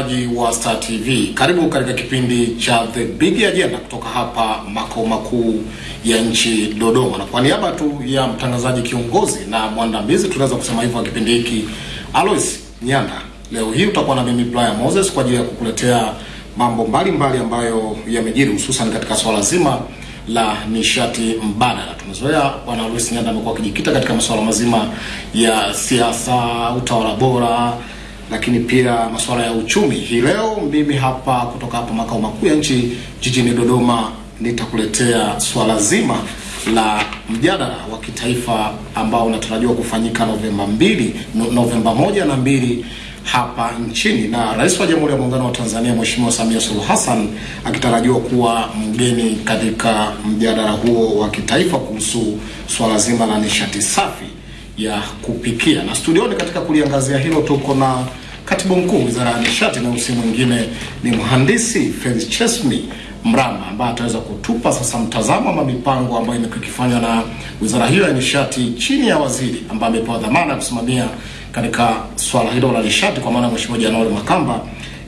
Mtazamaji wa Star TV, karibu katika kipindi cha The Big Agenda kutoka hapa makao makuu ya nchi Dodoma, na kwa niaba tu ya mtangazaji kiongozi na mwandamizi, tunaweza kusema hivyo wa kipindi hiki Alois Nyanda, leo hii utakuwa na mimi Brian Moses kwa ajili ya kukuletea mambo mbalimbali ambayo yamejiri hususan katika swala zima la nishati mbadala. Tumezoea bwana Alois Nyanda amekuwa akijikita katika masuala mazima ya siasa, utawala bora lakini pia masuala ya uchumi. Hii leo mimi hapa kutoka hapa makao makuu ya nchi jijini Dodoma nitakuletea swala zima la mjadala wa kitaifa ambao unatarajiwa kufanyika Novemba mbili, no- Novemba moja na mbili hapa nchini na Rais wa Jamhuri ya Muungano wa Tanzania Mheshimiwa Samia Suluhu Hassan akitarajiwa kuwa mgeni katika mjadala huo wa kitaifa kuhusu swala zima la nishati safi ya kupikia. Na studioni katika kuliangazia hilo tuko na katibu mkuu wizara ya nishati, na usi mwingine ni mhandisi Felix Chesmi Mrama ambaye ataweza kutupa sasa mtazamo ama mipango ambayo imekuwa ikifanywa na wizara hiyo ya nishati chini ya waziri ambaye amepewa dhamana ya kusimamia katika swala hilo la nishati, kwa maana Mheshimiwa Januari Makamba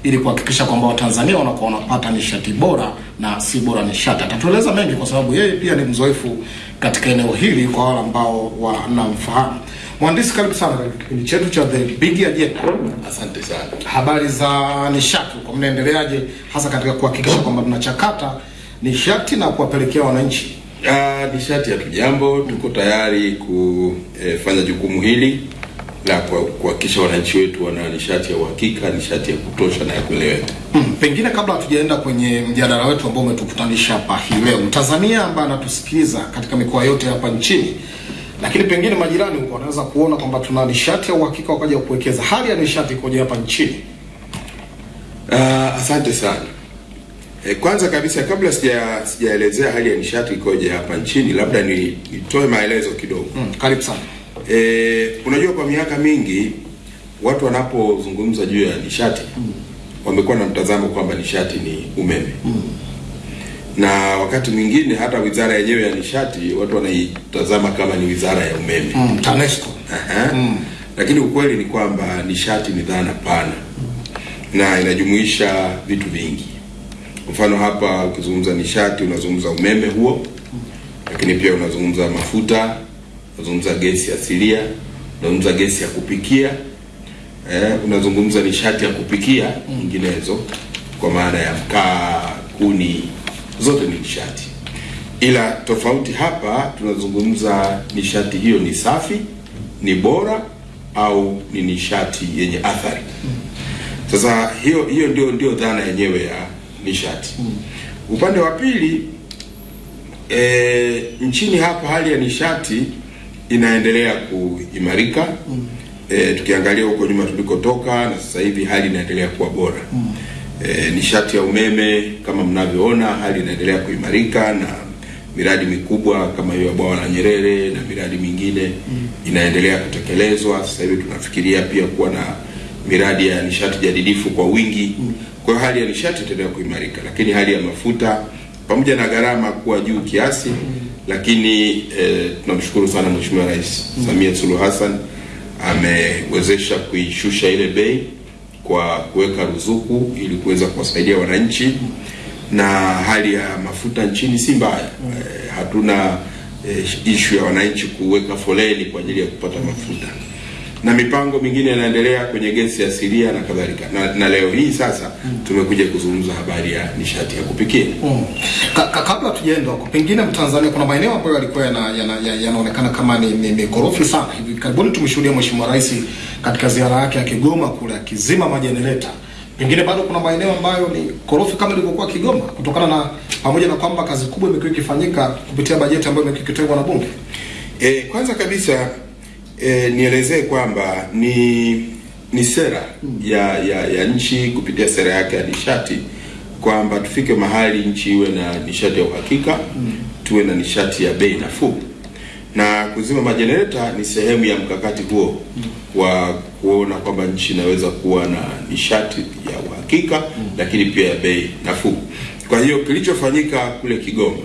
ili kuhakikisha kwamba Watanzania wanakuwa wanapata nishati bora na si bora nishati. Atatueleza mengi kwa sababu yeye pia ni mzoefu katika eneo hili kwa wale ambao wanamfahamu. Mhandisi, karibu sana katika kipindi chetu cha The Big Agenda. Asante sana. Habari za nishati kwa mnaendeleaje, hasa katika kuhakikisha kwamba tunachakata nishati na kuwapelekea wananchi? Ah, nishati ya tujambo, tuko tayari kufanya jukumu hili la kwa- kuhakikisha wananchi wetu wana nishati ya uhakika, nishati ya kutosha na ya kueleweka. Hmm, pengine kabla hatujaenda kwenye mjadala wetu ambao umetukutanisha hapa hii leo, Mtanzania ambaye anatusikiliza katika mikoa yote hapa nchini, lakini pengine majirani huko wanaweza kuona kwamba tuna nishati ya uhakika wakaja kuwekeza. Hali ya nishati ikoje hapa nchini? Uh, asante sana. E, kwanza kabisa kabla sija sijaelezea hali ya nishati ikoje hapa nchini, labda ni- nitoe maelezo kidogo. Hmm, karibu sana. E, unajua kwa miaka mingi watu wanapozungumza juu ya nishati mm. wamekuwa na mtazamo kwamba nishati ni umeme mm. na wakati mwingine hata wizara yenyewe ya nishati watu wanaitazama kama ni wizara ya umeme mm. TANESCO. Aha. Lakini ukweli ni kwamba nishati ni dhana pana na inajumuisha vitu vingi. Kwa mfano hapa ukizungumza nishati unazungumza umeme huo, lakini pia unazungumza mafuta, unazungumza gesi asilia, unazungumza gesi ya kupikia eh, unazungumza nishati ya kupikia nyinginezo, kwa maana ya mkaa, kuni, zote ni nishati, ila tofauti hapa tunazungumza nishati hiyo ni safi, ni bora au ni nishati yenye athari. Sasa hiyo hiyo ndio ndio dhana yenyewe ya nishati. Upande wa pili e, nchini hapa hali ya nishati inaendelea kuimarika. mm. E, tukiangalia huko nyuma tulikotoka na sasa hivi hali inaendelea kuwa bora. mm. E, nishati ya umeme kama mnavyoona hali inaendelea kuimarika na miradi mikubwa kama hiyo ya bwawa la Nyerere na miradi mingine mm. inaendelea kutekelezwa. Sasa hivi tunafikiria pia kuwa na miradi ya nishati jadidifu kwa wingi. mm. Kwa hiyo hali ya nishati itaendelea kuimarika, lakini hali ya mafuta pamoja na gharama kuwa juu kiasi, lakini eh, tunamshukuru sana Mheshimiwa Rais mm. Samia Suluhu Hassan amewezesha kuishusha ile bei kwa kuweka ruzuku ili kuweza kuwasaidia wananchi, na hali ya mafuta nchini si mbaya. mm. Eh, hatuna eh, ishu ya wananchi kuweka foleni kwa ajili ya kupata mafuta na mipango mingine inaendelea kwenye gesi asilia na kadhalika na, na leo hii sasa mm. tumekuja kuzungumza habari ya nishati ya kupikia. Mm. Ka, ka, kabla tujaenda huko, pengine Mtanzania, kuna maeneo ambayo yalikuwa yanaonekana yana, yana yana kama ni, ni sana. Hivi karibuni tumeshuhudia Mheshimiwa Rais katika ziara yake ya Kigoma kule akizima majenereta. Pengine bado kuna maeneo ambayo ni korofi kama ilivyokuwa Kigoma, kutokana na pamoja na kwamba kazi kubwa imekuwa ikifanyika kupitia bajeti ambayo imekuwa ikitengwa na Bunge. E, kwanza kabisa e, nielezee kwamba ni ni sera ya, ya ya nchi kupitia sera yake ya nishati kwamba tufike mahali nchi iwe na nishati ya uhakika tuwe na nishati ya bei nafuu na kuzima majenereta ni sehemu ya mkakati huo wa kuona kwamba nchi inaweza kuwa na nishati ya uhakika lakini pia ya bei nafuu. Kwa hiyo kilichofanyika kule Kigoma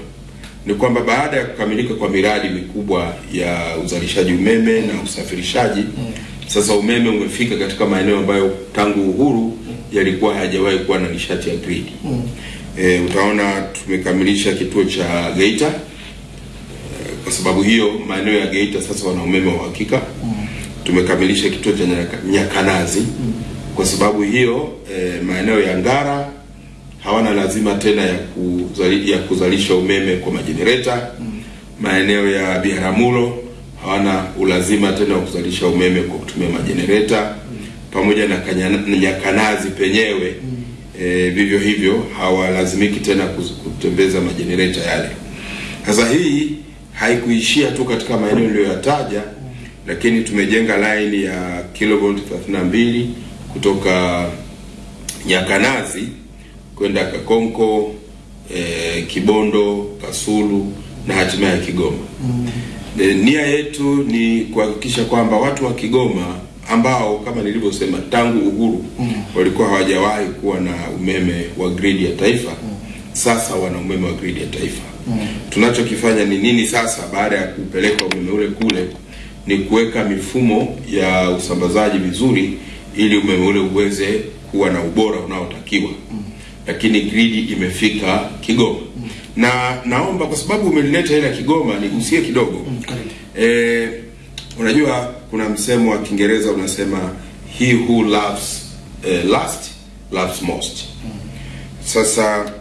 ni kwamba baada ya kukamilika kwa miradi mikubwa ya uzalishaji umeme na usafirishaji mm. Sasa umeme umefika katika maeneo ambayo tangu uhuru yalikuwa hayajawahi kuwa na nishati ya grid. E, utaona tumekamilisha kituo cha Geita. Kwa sababu hiyo maeneo ya Geita sasa wana umeme wa uhakika. Tumekamilisha kituo cha Nyakanazi mm. Kwa sababu hiyo e, maeneo ya Ngara hawana lazima tena ya, kuzali, ya kuzalisha umeme kwa majenereta. Maeneo ya Biharamulo hawana ulazima tena wa kuzalisha umeme kwa kutumia majenereta, pamoja na Nyakanazi penyewe e, vivyo hivyo hawalazimiki tena kutembeza majenereta yale. Sasa hii haikuishia tu katika maeneo niliyoyataja, lakini tumejenga laini ya kilovolt 32 kutoka Nyakanazi kwenda Kakonko, e, Kibondo, Kasulu na hatimaye Kigoma. Mm. E, nia yetu ni kuhakikisha kwamba watu wa Kigoma ambao kama nilivyosema tangu uhuru mm. walikuwa hawajawahi kuwa na umeme wa gridi ya taifa mm. sasa wana umeme wa gridi ya taifa. mm. Tunachokifanya ni nini sasa baada ya kupeleka umeme ule kule ni kuweka mifumo ya usambazaji vizuri ili umeme ule uweze kuwa na ubora unaotakiwa. Lakini gridi imefika Kigoma. Na naomba kwa sababu umelileta ile ya Kigoma nigusie kidogo. E, unajua kuna msemo wa Kiingereza unasema he who loves eh, last loves most. Sasa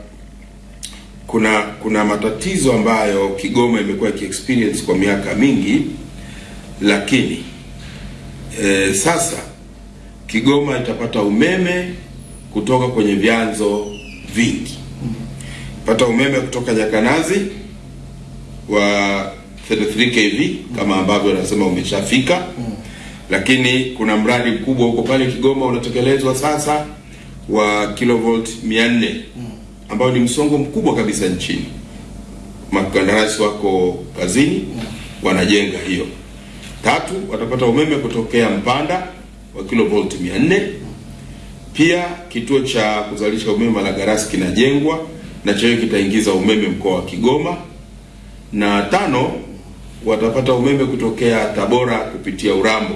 kuna kuna matatizo ambayo Kigoma imekuwa ikiexperience kwa miaka mingi, lakini e, sasa Kigoma itapata umeme kutoka kwenye vyanzo vingi. Pata umeme kutoka Jakanazi wa 33 kV kama ambavyo wanasema umeshafika, lakini kuna mradi mkubwa huko pale Kigoma unatekelezwa sasa wa kilovolt 400 ambao ni msongo mkubwa kabisa nchini. Makandarasi wako kazini wanajenga hiyo. Tatu, watapata umeme kutokea Mpanda wa kilovolt 400. Pia kituo cha kuzalisha umeme Malagarasi kinajengwa na chenyewe kitaingiza umeme mkoa wa Kigoma. Na tano, watapata umeme kutokea Tabora kupitia Urambo.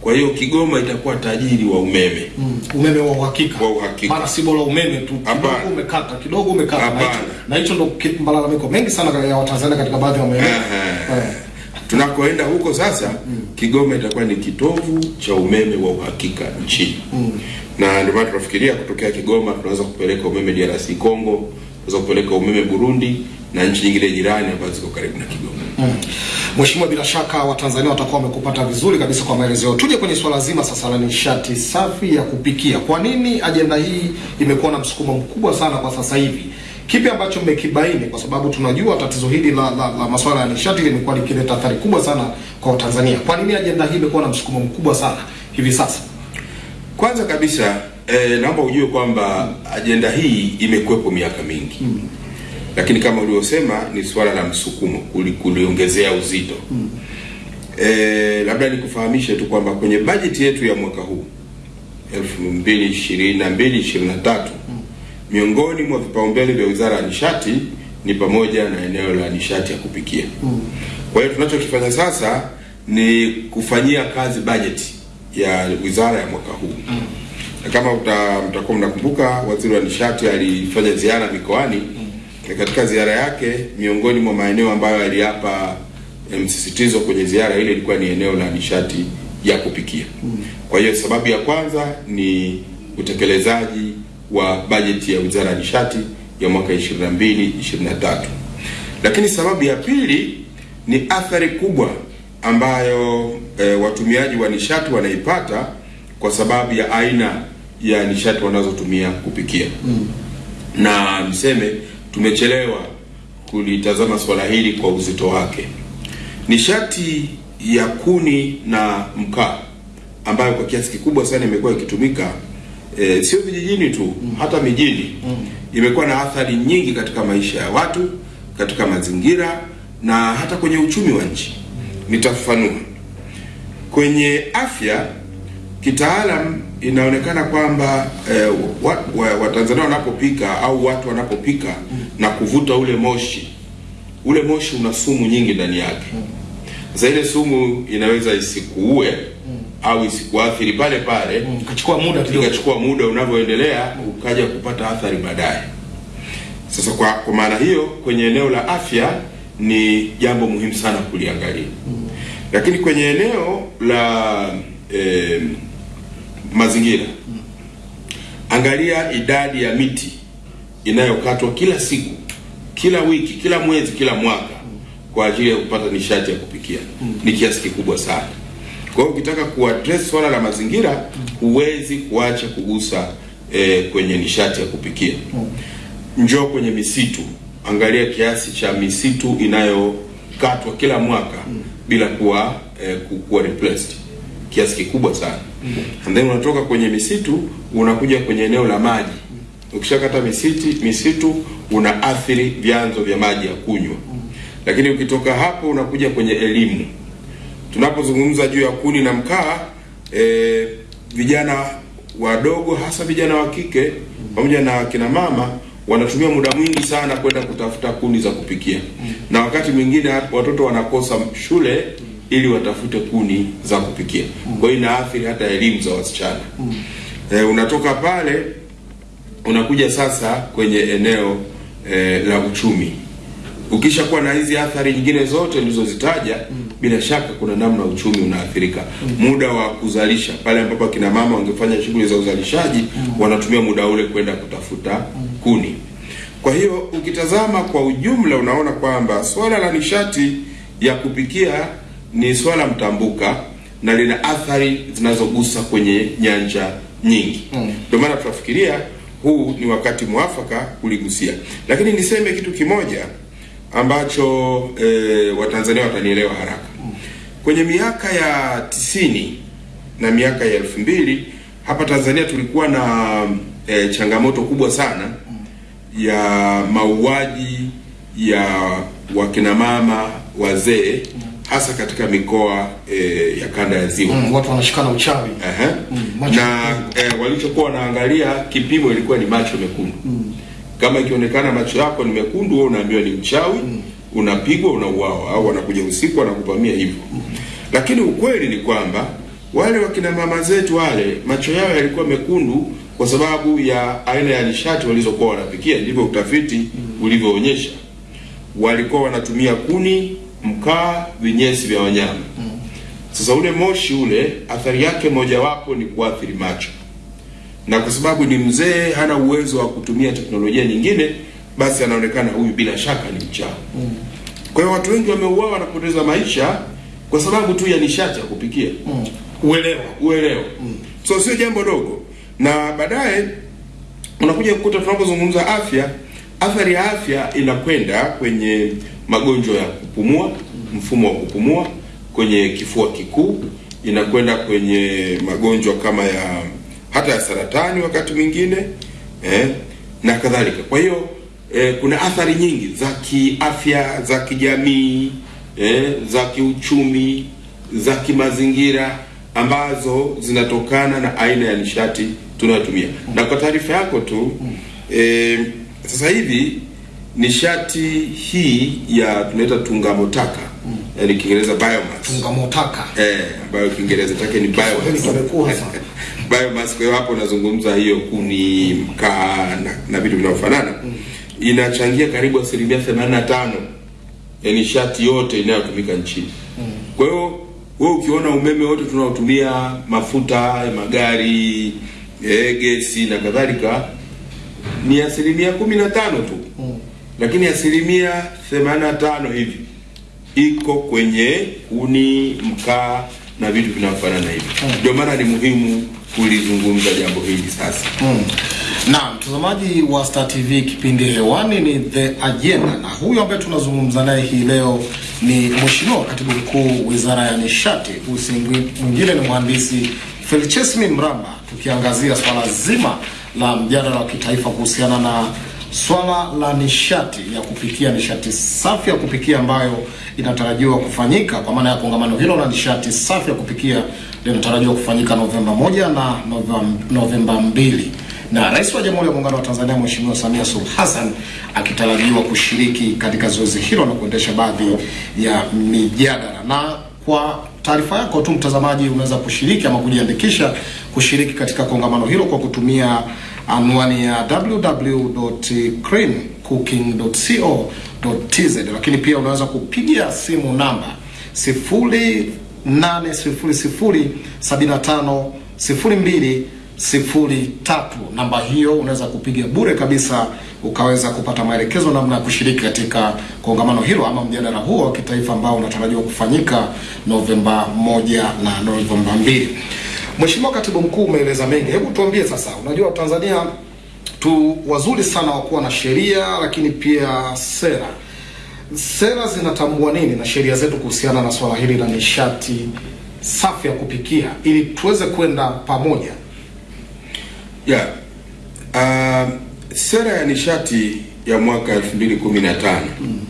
Kwa hiyo Kigoma itakuwa tajiri wa umeme. Mm, umeme wa uhakika Wa uhakika. maana si bora umeme tu kidogo umekata kidogo umekata na hicho- ndo malalamiko mengi sana ya Watanzania katika baadhi ya maeneo Eh. Tunakoenda huko sasa, mm. Kigoma itakuwa ni kitovu cha umeme wa uhakika nchini mm. na ndio maana tunafikiria kutokea Kigoma tunaweza kupeleka umeme DRC Congo, tunaweza kupeleka umeme Burundi na nchi nyingine jirani ambazo ziko karibu na Kigoma. Mm. Mheshimiwa, bila shaka Watanzania watakuwa wamekupata vizuri kabisa kwa maelezo yao. Tuje kwenye swala zima sasa la nishati safi ya kupikia. Kwa nini ajenda hii imekuwa na msukumo mkubwa sana kwa sasa hivi? Kipi ambacho mmekibaini? Kwa sababu tunajua tatizo hili la, la, la masuala ya nishati limekuwa likileta athari kubwa sana kwa Tanzania. Kwa nini ajenda hii imekuwa na msukumo mkubwa sana hivi sasa? Kwanza kabisa eh, naomba ujue kwamba ajenda hii imekuwepo miaka mingi lakini kama ulivyosema ni swala la msukumo kuliongezea uzito eh, labda nikufahamishe tu kwamba kwenye bajeti yetu ya mwaka huu 2022 23 miongoni mwa vipaumbele vya Wizara ya Nishati ni pamoja na eneo la nishati ya kupikia. Kwa hiyo tunachokifanya sasa ni kufanyia kazi bajeti ya wizara ya mwaka huu. Na kama uta- mtakuwa mnakumbuka, waziri wa nishati alifanya ziara mikoani. Na katika ziara yake, miongoni mwa maeneo ambayo aliapa msisitizo kwenye ziara ile ilikuwa ni eneo la nishati ya kupikia. Kwa hiyo sababu ya kwanza ni utekelezaji wa bajeti ya wizara ya nishati ya mwaka 22 23, lakini sababu ya pili ni athari kubwa ambayo e, watumiaji wa nishati wanaipata kwa sababu ya aina ya nishati wanazotumia kupikia mm. na niseme tumechelewa kulitazama swala hili kwa uzito wake. Nishati ya kuni na mkaa ambayo kwa kiasi kikubwa sana imekuwa ikitumika e, sio vijijini tu, mm. hata mijini mm. imekuwa na athari nyingi katika maisha ya watu, katika mazingira na hata kwenye uchumi wa nchi. Nitafafanua. Kwenye afya kitaalam inaonekana kwamba eh, wa- wa- Watanzania wanapopika au watu wanapopika mm. na kuvuta ule moshi, ule moshi una sumu nyingi ndani yake. Sasa ile sumu inaweza isikuue, au isikuathiri pale pale Mm, muda kidogo. ikachukua muda unavyoendelea ukaja kupata athari baadaye. Sasa kwa, kwa maana hiyo kwenye eneo la afya ni jambo muhimu sana kuliangalia, lakini kwenye eneo la eh, mazingira angalia idadi ya miti inayokatwa kila siku, kila wiki, kila mwezi, kila mwaka kwa ajili ya kupata nishati ya kupikia ni kiasi kikubwa sana. Kwa hiyo ukitaka kuaddress swala la mazingira, huwezi kuacha kugusa eh, kwenye nishati ya kupikia. Njoo kwenye misitu, angalia kiasi cha misitu inayokatwa kila mwaka bila kuwa ku- kuwa replaced, kiasi kikubwa sana. And then unatoka kwenye misitu unakuja kwenye eneo la maji. Ukishakata misitu, misitu unaathiri vyanzo vya maji ya kunywa, lakini ukitoka hapo unakuja kwenye elimu tunapozungumza juu ya kuni na mkaa e, vijana wadogo hasa vijana wa kike pamoja na akina mama wanatumia muda mwingi sana kwenda kutafuta kuni za kupikia, na wakati mwingine watoto wanakosa shule ili watafute kuni za kupikia. Kwa hiyo inaathiri hata elimu za wasichana. E, unatoka pale unakuja sasa kwenye eneo e, la uchumi ukishakuwa na hizi athari nyingine zote nilizozitaja bila shaka kuna namna uchumi unaathirika. Muda wa kuzalisha pale ambapo kina mama wangefanya shughuli za uzalishaji wanatumia muda ule kwenda kutafuta kuni. Kwa hiyo ukitazama kwa ujumla, unaona kwamba swala la nishati ya kupikia ni swala mtambuka na lina athari zinazogusa kwenye nyanja nyingi. Ndio maana tunafikiria huu ni wakati mwafaka kuligusia, lakini niseme kitu kimoja ambacho e, Watanzania watanielewa haraka. Kwenye miaka ya tisini na miaka ya elfu mbili hapa Tanzania tulikuwa na e, changamoto kubwa sana ya mauaji ya wakina mama wazee hasa katika mikoa e, ya kanda ya Ziwa. Mm, watu wanashikana uchawi. uh -huh. mm, na e, walichokuwa wanaangalia kipimo ilikuwa ni macho mekundu. mm. Kama ikionekana macho yako ni mekundu, wewe unaambiwa ni mchawi, unapigwa, unauawa, au wanakuja usiku wanakuvamia hivyo. Lakini ukweli ni kwamba wale wakina mama zetu wale macho yao yalikuwa mekundu kwa sababu ya aina ya nishati walizokuwa wanapikia, ndivyo utafiti ulivyoonyesha. Walikuwa wanatumia kuni, mkaa, vinyesi vya wanyama. Sasa ule moshi ule athari yake mojawapo ni kuathiri macho, na kwa sababu ni mzee, hana uwezo wa kutumia teknolojia nyingine, basi anaonekana huyu bila shaka ni mchawi. Mm. Kwa hiyo watu wengi wameuawa na kupoteza maisha kwa sababu tu ya nishati ya kupikia Mm. Uelewa. uelewa. Mm. So sio jambo dogo, na baadaye unakuja kukuta tunapozungumza afya, athari ya afya inakwenda kwenye magonjwa ya kupumua, mfumo wa kupumua, kwenye kifua kikuu, inakwenda kwenye magonjwa kama ya hata ya saratani wakati mwingine eh, na kadhalika. Kwa hiyo eh, kuna athari nyingi za kiafya, za kijamii, eh, za kiuchumi, za kimazingira ambazo zinatokana na aina ya nishati tunayotumia. Na kwa taarifa yako tu eh, sasa hivi nishati hii ya tunaita tungamotaka mm. yani Kiingereza biomass Tungamotaka. eh, ambayo Kiingereza chake ni biomass biomass. Kwa hiyo hapo unazungumza hiyo kuni, mkaa na, na vitu vinavyofanana inachangia karibu asilimia 85 ya nishati yote inayotumika nchini. Kwa hiyo we ukiona umeme wote tunaotumia mafuta magari gesi na kadhalika ni asilimia kumi na tano tu lakini asilimia 85 hivi iko kwenye kuni, mkaa na vitu vinavyofanana hivi. Ndio maana ni muhimu kulizungumza jambo hili sasa. Mm. Na mtazamaji wa Star TV, kipindi hewani ni The Agenda, na huyu ambaye tunazungumza naye hii leo ni Mheshimiwa Katibu Mkuu Wizara ya Nishati, usingi mwingine ni Mhandisi Felchesmi Mramba, tukiangazia swala zima la mjadala wa kitaifa kuhusiana na swala la nishati ya kupikia, nishati safi ya kupikia ambayo inatarajiwa kufanyika. Kwa maana ya kongamano hilo la nishati safi ya kupikia linatarajiwa kufanyika Novemba moja na Novemba, Novemba mbili na Rais wa Jamhuri ya Muungano wa Tanzania Mheshimiwa Samia Suluhu Hassan akitarajiwa kushiriki katika zoezi hilo na kuendesha baadhi ya mijadala. Na kwa taarifa yako tu mtazamaji, unaweza kushiriki ama kujiandikisha kushiriki katika kongamano hilo kwa kutumia anwani ya www.creamcooking.co.tz, lakini pia unaweza kupigia simu namba 0800750203. Namba hiyo unaweza kupiga bure kabisa ukaweza kupata maelekezo namna ya kushiriki katika kongamano hilo ama mjadala huo wa kitaifa ambao unatarajiwa kufanyika Novemba moja na Novemba mbili. Mheshimiwa Katibu Mkuu, umeeleza mengi, hebu tuambie sasa, unajua Tanzania tu wazuri sana wa kuwa na sheria lakini pia sera. Sera zinatambua nini na sheria zetu kuhusiana na swala hili la nishati safi ya kupikia ili tuweze kwenda pamoja? Yeah. Uh, sera ya nishati ya mwaka 2015 mm.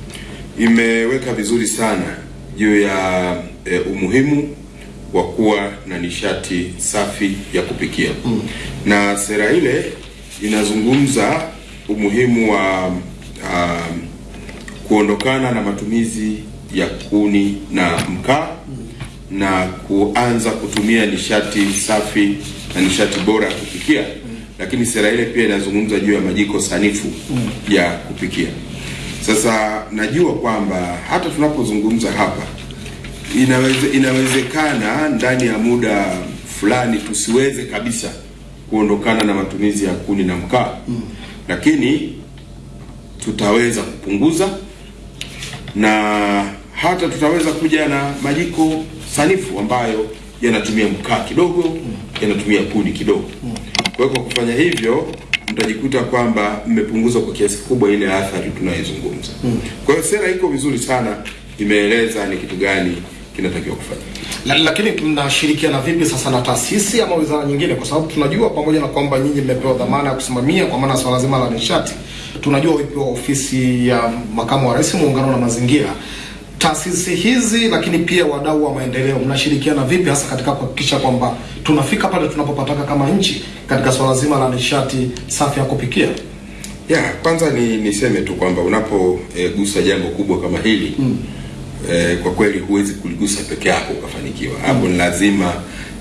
imeweka vizuri sana juu ya e, umuhimu wa kuwa na nishati safi ya kupikia mm. na sera ile inazungumza umuhimu wa um, kuondokana na matumizi ya kuni na mkaa mm. na kuanza kutumia nishati safi na nishati bora ya kupikia mm. Lakini sera ile pia inazungumza juu ya majiko sanifu mm. ya kupikia. Sasa najua kwamba hata tunapozungumza hapa inaweze, inawezekana ndani ya muda fulani tusiweze kabisa kuondokana na matumizi ya kuni na mkaa mm. lakini tutaweza kupunguza na hata tutaweza kuja na majiko sanifu ambayo yanatumia mkaa kidogo mm. yanatumia kuni kidogo mm. Kwa hiyo kwa kufanya hivyo mtajikuta kwamba mmepunguza kwa kiasi kubwa ile athari tunayoizungumza mm. kwa hiyo sera iko vizuri sana imeeleza ni kitu gani kinatakiwa kufanya La, lakini mnashirikiana vipi sasa na taasisi ama wizara nyingine? Kwa sababu tunajua pamoja na kwamba nyinyi mmepewa dhamana ya kusimamia kwa maana swala zima la nishati, tunajua ipo ofisi ya makamu wa rais muungano na mazingira. Taasisi hizi lakini pia wadau wa maendeleo, mnashirikiana vipi hasa katika kuhakikisha kwamba tunafika pale tunapopataka kama nchi katika swala zima la nishati safi ya kupikia? ya kwanza ni niseme tu kwamba unapogusa e, jambo kubwa kama hili mm. e, kwa kweli huwezi kuligusa peke yako ukafanikiwa hapo mm. ni lazima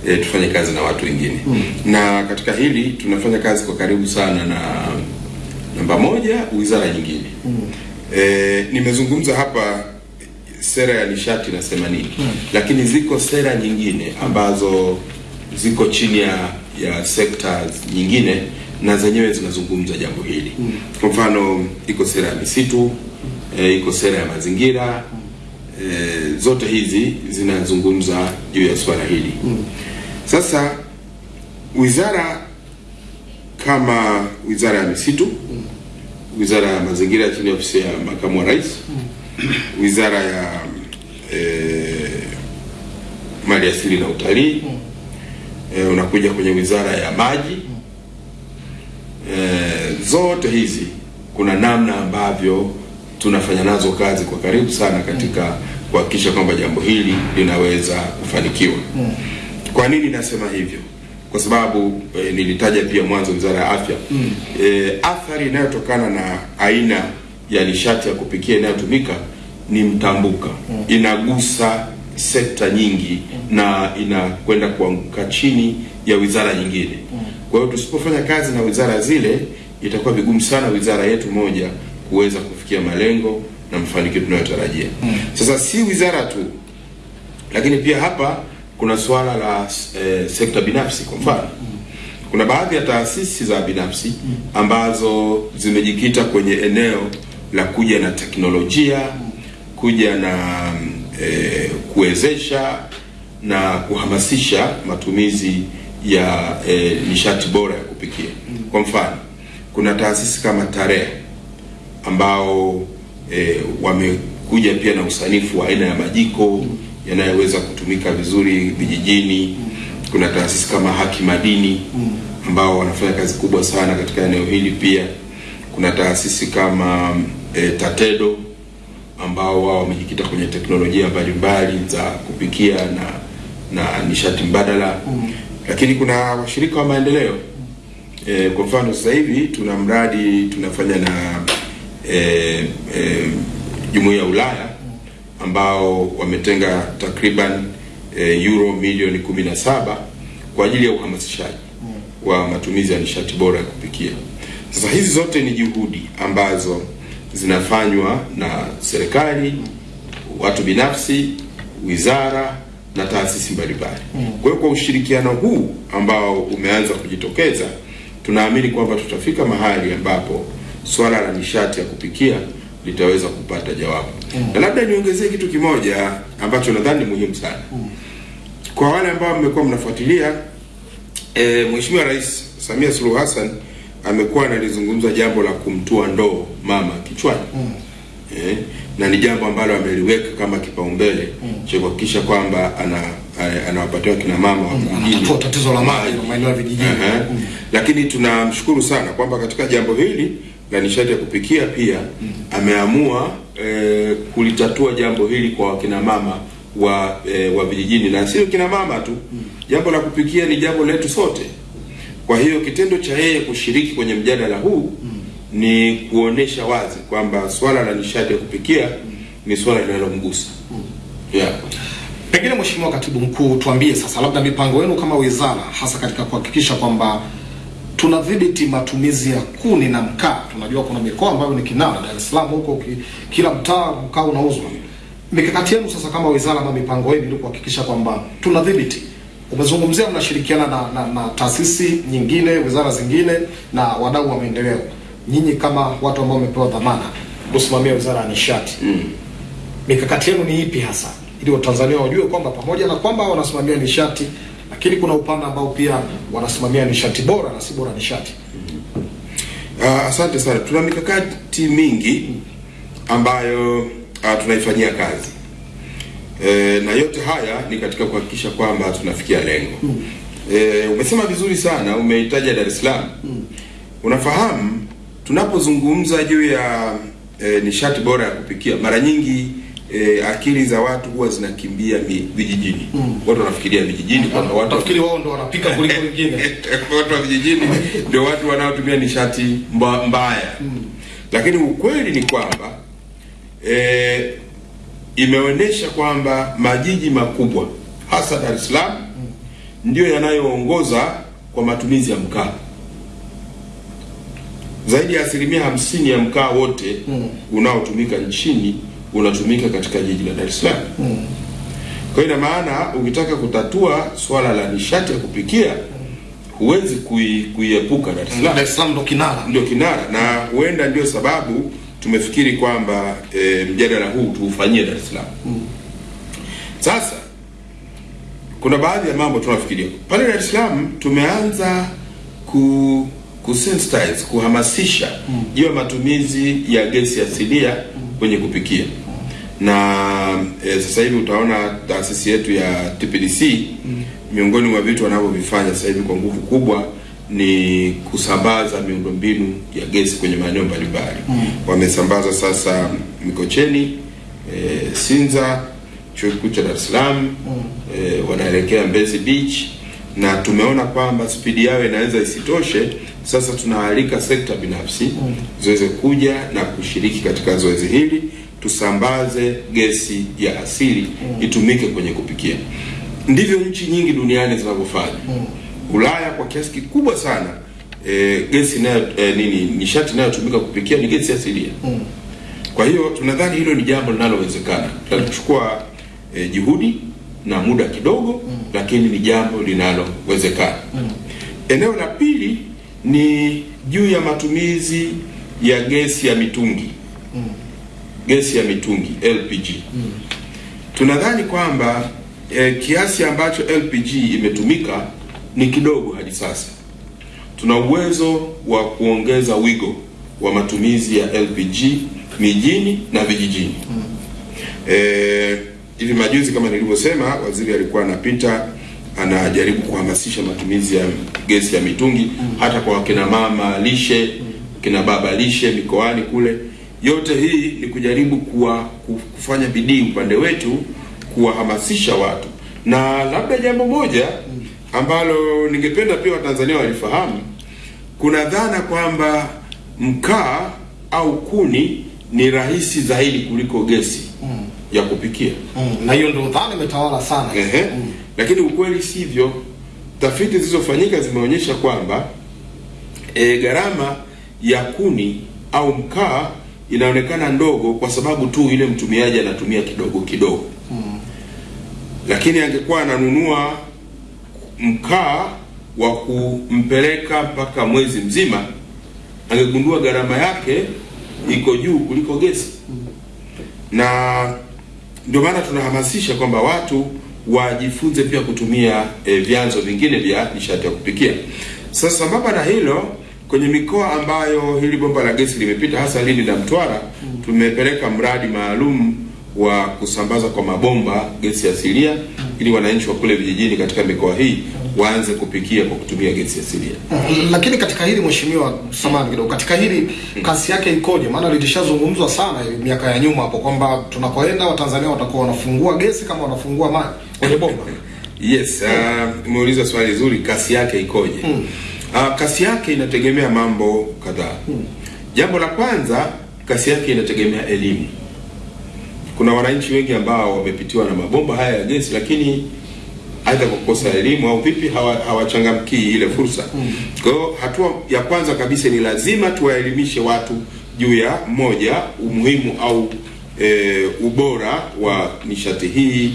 e, tufanye kazi na watu wengine mm. na katika hili tunafanya kazi kwa karibu sana na namba moja wizara nyingine mm. e, nimezungumza hapa sera ya nishati na nini hmm. lakini ziko sera nyingine ambazo ziko chini ya ya sekta nyingine na zenyewe zinazungumza jambo hili hmm. kwa mfano iko sera ya misitu e, iko sera ya mazingira e, zote hizi zinazungumza juu ya swala hili hmm. sasa wizara kama wizara ya misitu mm. wizara ya mazingira chini ya ofisi ya makamu wa rais mm. Wizara ya e, mali asili na utalii mm. e, unakuja kwenye wizara ya maji mm. e, zote hizi kuna namna ambavyo tunafanya nazo kazi kwa karibu sana katika kuhakikisha kwamba jambo hili linaweza kufanikiwa mm. kwa nini nasema hivyo kwa sababu e, nilitaja pia mwanzo wizara ya afya mm. e, athari inayotokana na aina ya nishati ya kupikia inayotumika ni mtambuka. Mm. inagusa sekta nyingi mm. na inakwenda kuanguka chini ya wizara nyingine. Mm. kwa hiyo tusipofanya kazi na wizara zile itakuwa vigumu sana wizara yetu moja kuweza kufikia malengo na mafanikio tunayotarajia. Sasa si wizara tu lakini pia hapa kuna suala la e, sekta binafsi kwa mfano. Kuna baadhi ya taasisi za binafsi ambazo zimejikita kwenye eneo la kuja na teknolojia kuja na e, kuwezesha na kuhamasisha matumizi ya e, nishati bora ya kupikia kwa mfano kuna taasisi kama tarea ambao e, wamekuja pia na usanifu wa aina ya majiko yanayoweza kutumika vizuri vijijini. Kuna taasisi kama Haki Madini ambao wanafanya kazi kubwa sana katika eneo hili. Pia kuna taasisi kama e, Tatedo ambao wao wamejikita kwenye teknolojia mbalimbali za kupikia na na nishati mbadala mm. Lakini kuna washirika wa maendeleo e, kwa mfano sasa hivi tuna mradi tunafanya na e, e, Jumuiya ya Ulaya ambao wametenga takriban e, euro milioni 17 kwa ajili ya uhamasishaji wa matumizi ya nishati bora ya kupikia. Sasa hizi zote ni juhudi ambazo zinafanywa na serikali, watu binafsi, wizara na taasisi mbalimbali. Kwa hiyo kwa ushirikiano huu ambao umeanza kujitokeza, tunaamini kwamba tutafika mahali ambapo swala la nishati ya kupikia litaweza kupata jawabu. Na labda niongezee kitu kimoja ambacho nadhani ni muhimu sana kwa wale ambao mmekuwa mnafuatilia e, Mheshimiwa Rais Samia Suluhu Hassan amekuwa analizungumza jambo la kumtua ndoo mama kichwani mm. eh, na ni jambo ambalo ameliweka kama kipaumbele mm. cha kuhakikisha kwamba ana ana- anawapatia kina mama wa vijijini mm. tatizo la maji na maeneo ya vijijini. uh -huh. mm. Lakini tunamshukuru sana kwamba katika jambo hili la nishati ya kupikia pia mm. ameamua eh, kulitatua jambo hili kwa wakina mama wa eh, wa vijijini na sio kina mama tu. mm. Jambo la kupikia ni jambo letu sote. Kwa hiyo kitendo cha yeye kushiriki kwenye mjadala huu ni kuonesha wazi kwamba swala la nishati ya kupikia ni swala linalomgusa. Yeah. Pengine Mheshimiwa Katibu Mkuu, tuambie sasa, labda mipango yenu kama wizara, hasa katika kuhakikisha kwamba tunadhibiti matumizi ya kuni na mkaa. Tunajua kuna mikoa ambayo ni kinara, Dar es Salaam huko ki, kila mtaa mkaa unauzwa. Mikakati yenu sasa kama wizara ama mipango yenu ili kuhakikisha kwamba tunadhibiti. Umezungumzia mnashirikiana na, na, na taasisi nyingine, wizara zingine na wadau wa maendeleo. Nyinyi kama watu ambao wamepewa dhamana kusimamia wizara ya nishati mm. mikakati yenu ni ipi hasa ili watanzania wajue kwamba pamoja na kwamba wanasimamia nishati lakini kuna upande ambao pia wanasimamia nishati bora na si bora nishati Uh, asante sana. Tuna mikakati mingi ambayo uh, tunaifanyia kazi e, na yote haya ni katika kuhakikisha kwamba tunafikia lengo. mm. E, umesema vizuri sana, umeitaja Dar es Salaam. mm. Unafahamu tunapozungumza juu ya e, nishati bora ya kupikia, mara nyingi e, akili za watu huwa zinakimbia vijijini mm. Watu wanafikiria vijijini kwamba watu wao ndio wanapika kuliko wengine watu wa vijijini ndio watu wanaotumia nishati mba, mbaya lakini ukweli ni kwamba e, imeonyesha kwamba majiji makubwa hasa Dar es Salaam ndio yanayoongoza kwa matumizi ya mkaa. Zaidi ya asilimia hamsini ya mkaa wote unaotumika nchini unatumika katika jiji la Dar es Salaam. Kwa hiyo ina maana ukitaka kutatua swala la nishati ya kupikia huwezi kui, kuiepuka Dar es Salaam Dar es Salaam ndio kinara ndio kinara, na huenda ndio sababu tumefikiri kwamba e, mjadala huu tuufanyie Dar es Salaam. Sasa kuna baadhi ya mambo tunafikiria. Pale Dar es Salaam. Tumeanza ku kusensitize kuhamasisha juu ya matumizi ya gesi asilia kwenye kupikia. Na e, sasa hivi utaona taasisi yetu ya TPDC miongoni mwa vitu wanavyovifanya sasa hivi kwa nguvu kubwa ni kusambaza miundombinu ya gesi kwenye maeneo mbalimbali. mm. Wamesambaza sasa Mikocheni, e, Sinza, chuo kikuu cha Dar es Salaam, mm. e, wanaelekea Mbezi Beach na tumeona kwamba spidi yao inaweza isitoshe. Sasa tunaalika sekta binafsi mm. ziweze kuja na kushiriki katika zoezi hili, tusambaze gesi ya asili mm. itumike kwenye kupikia. Ndivyo nchi nyingi duniani zinavyofanya. Ulaya kwa kiasi kikubwa sana e, gesi na, e, nini nishati inayotumika kupikia ni gesi asilia. mm. Kwa hiyo tunadhani hilo ni jambo linalowezekana. Tutachukua e, juhudi na muda kidogo, mm. lakini ni jambo linalowezekana. mm. Eneo la pili ni juu ya matumizi ya gesi ya mitungi mm. gesi ya mitungi LPG. mm. Tunadhani kwamba e, kiasi ambacho LPG imetumika ni kidogo hadi sasa. Tuna uwezo wa kuongeza wigo wa matumizi ya LPG mijini na vijijini. Eh, hivi majuzi kama nilivyosema, waziri alikuwa anapita anajaribu kuhamasisha matumizi ya gesi ya mitungi hata kwa wakina mama lishe, kina baba lishe mikoani kule. Yote hii ni kujaribu kuwa, kufanya bidii upande wetu kuwahamasisha watu, na labda jambo moja ambalo ningependa pia Watanzania walifahamu, kuna dhana kwamba mkaa au kuni ni rahisi zaidi kuliko gesi mm. ya kupikia. Mm, na hiyo ndio dhana imetawala sana. Ehe. Mm. Lakini ukweli sivyo. Tafiti zilizofanyika zimeonyesha kwamba e, gharama ya kuni au mkaa inaonekana ndogo kwa sababu tu ile mtumiaji anatumia kidogo kidogo. mm. Lakini angekuwa ananunua mkaa wa kumpeleka mpaka mwezi mzima, angegundua gharama yake iko juu kuliko gesi na ndio maana tunahamasisha kwamba watu wajifunze pia kutumia e, vyanzo vingine vya nishati ya kupikia. Sasa sambamba na hilo, kwenye mikoa ambayo hili bomba la gesi limepita, hasa Lindi na Mtwara, tumepeleka mradi maalum wa kusambaza kwa mabomba gesi asilia ili wananchi wa kule vijijini katika mikoa hii waanze kupikia kwa kutumia gesi asilia. Lakini katika hili mheshimiwa, samahani kidogo, katika hili kasi yake ikoje? Maana lilishazungumzwa sana miaka ya nyuma hapo kwamba tunakoenda Watanzania watakuwa wanafungua gesi kama wanafungua maji kwenye bomba. Yes, uh, umeuliza swali zuri, kasi yake ikoje? hmm. Uh, kasi yake inategemea mambo kadhaa. Jambo la kwanza, kasi yake inategemea elimu. Kuna wananchi wengi ambao wamepitiwa na mabomba haya ya gesi, lakini aidha kwa kukosa elimu au vipi hawa- hawachangamkii ile fursa. Kwa hiyo hatua ya kwanza kabisa ni lazima tuwaelimishe watu juu ya moja, umuhimu au e, ubora wa nishati hii,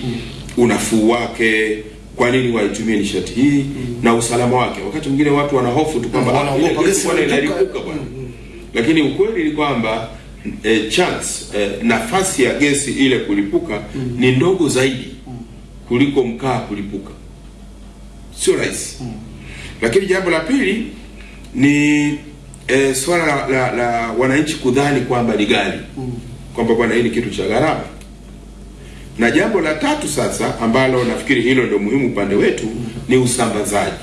unafuu wake, kwa nini waitumie nishati hii mm. na usalama wake. Wakati mwingine watu wana hofu tu kwamba "Ah, inalipuka." inalipuka bwana lakini ukweli ni kwamba e, chance e, nafasi ya gesi ile kulipuka mm -hmm. ni ndogo zaidi kuliko mkaa kulipuka, sio rahisi. Lakini jambo la pili ni e, swala la, la, la wananchi kudhani kwamba ni gari mm. kwamba bwana hii ni kitu cha gharama. Na jambo la tatu sasa, ambalo nafikiri hilo ndio muhimu upande wetu, ni usambazaji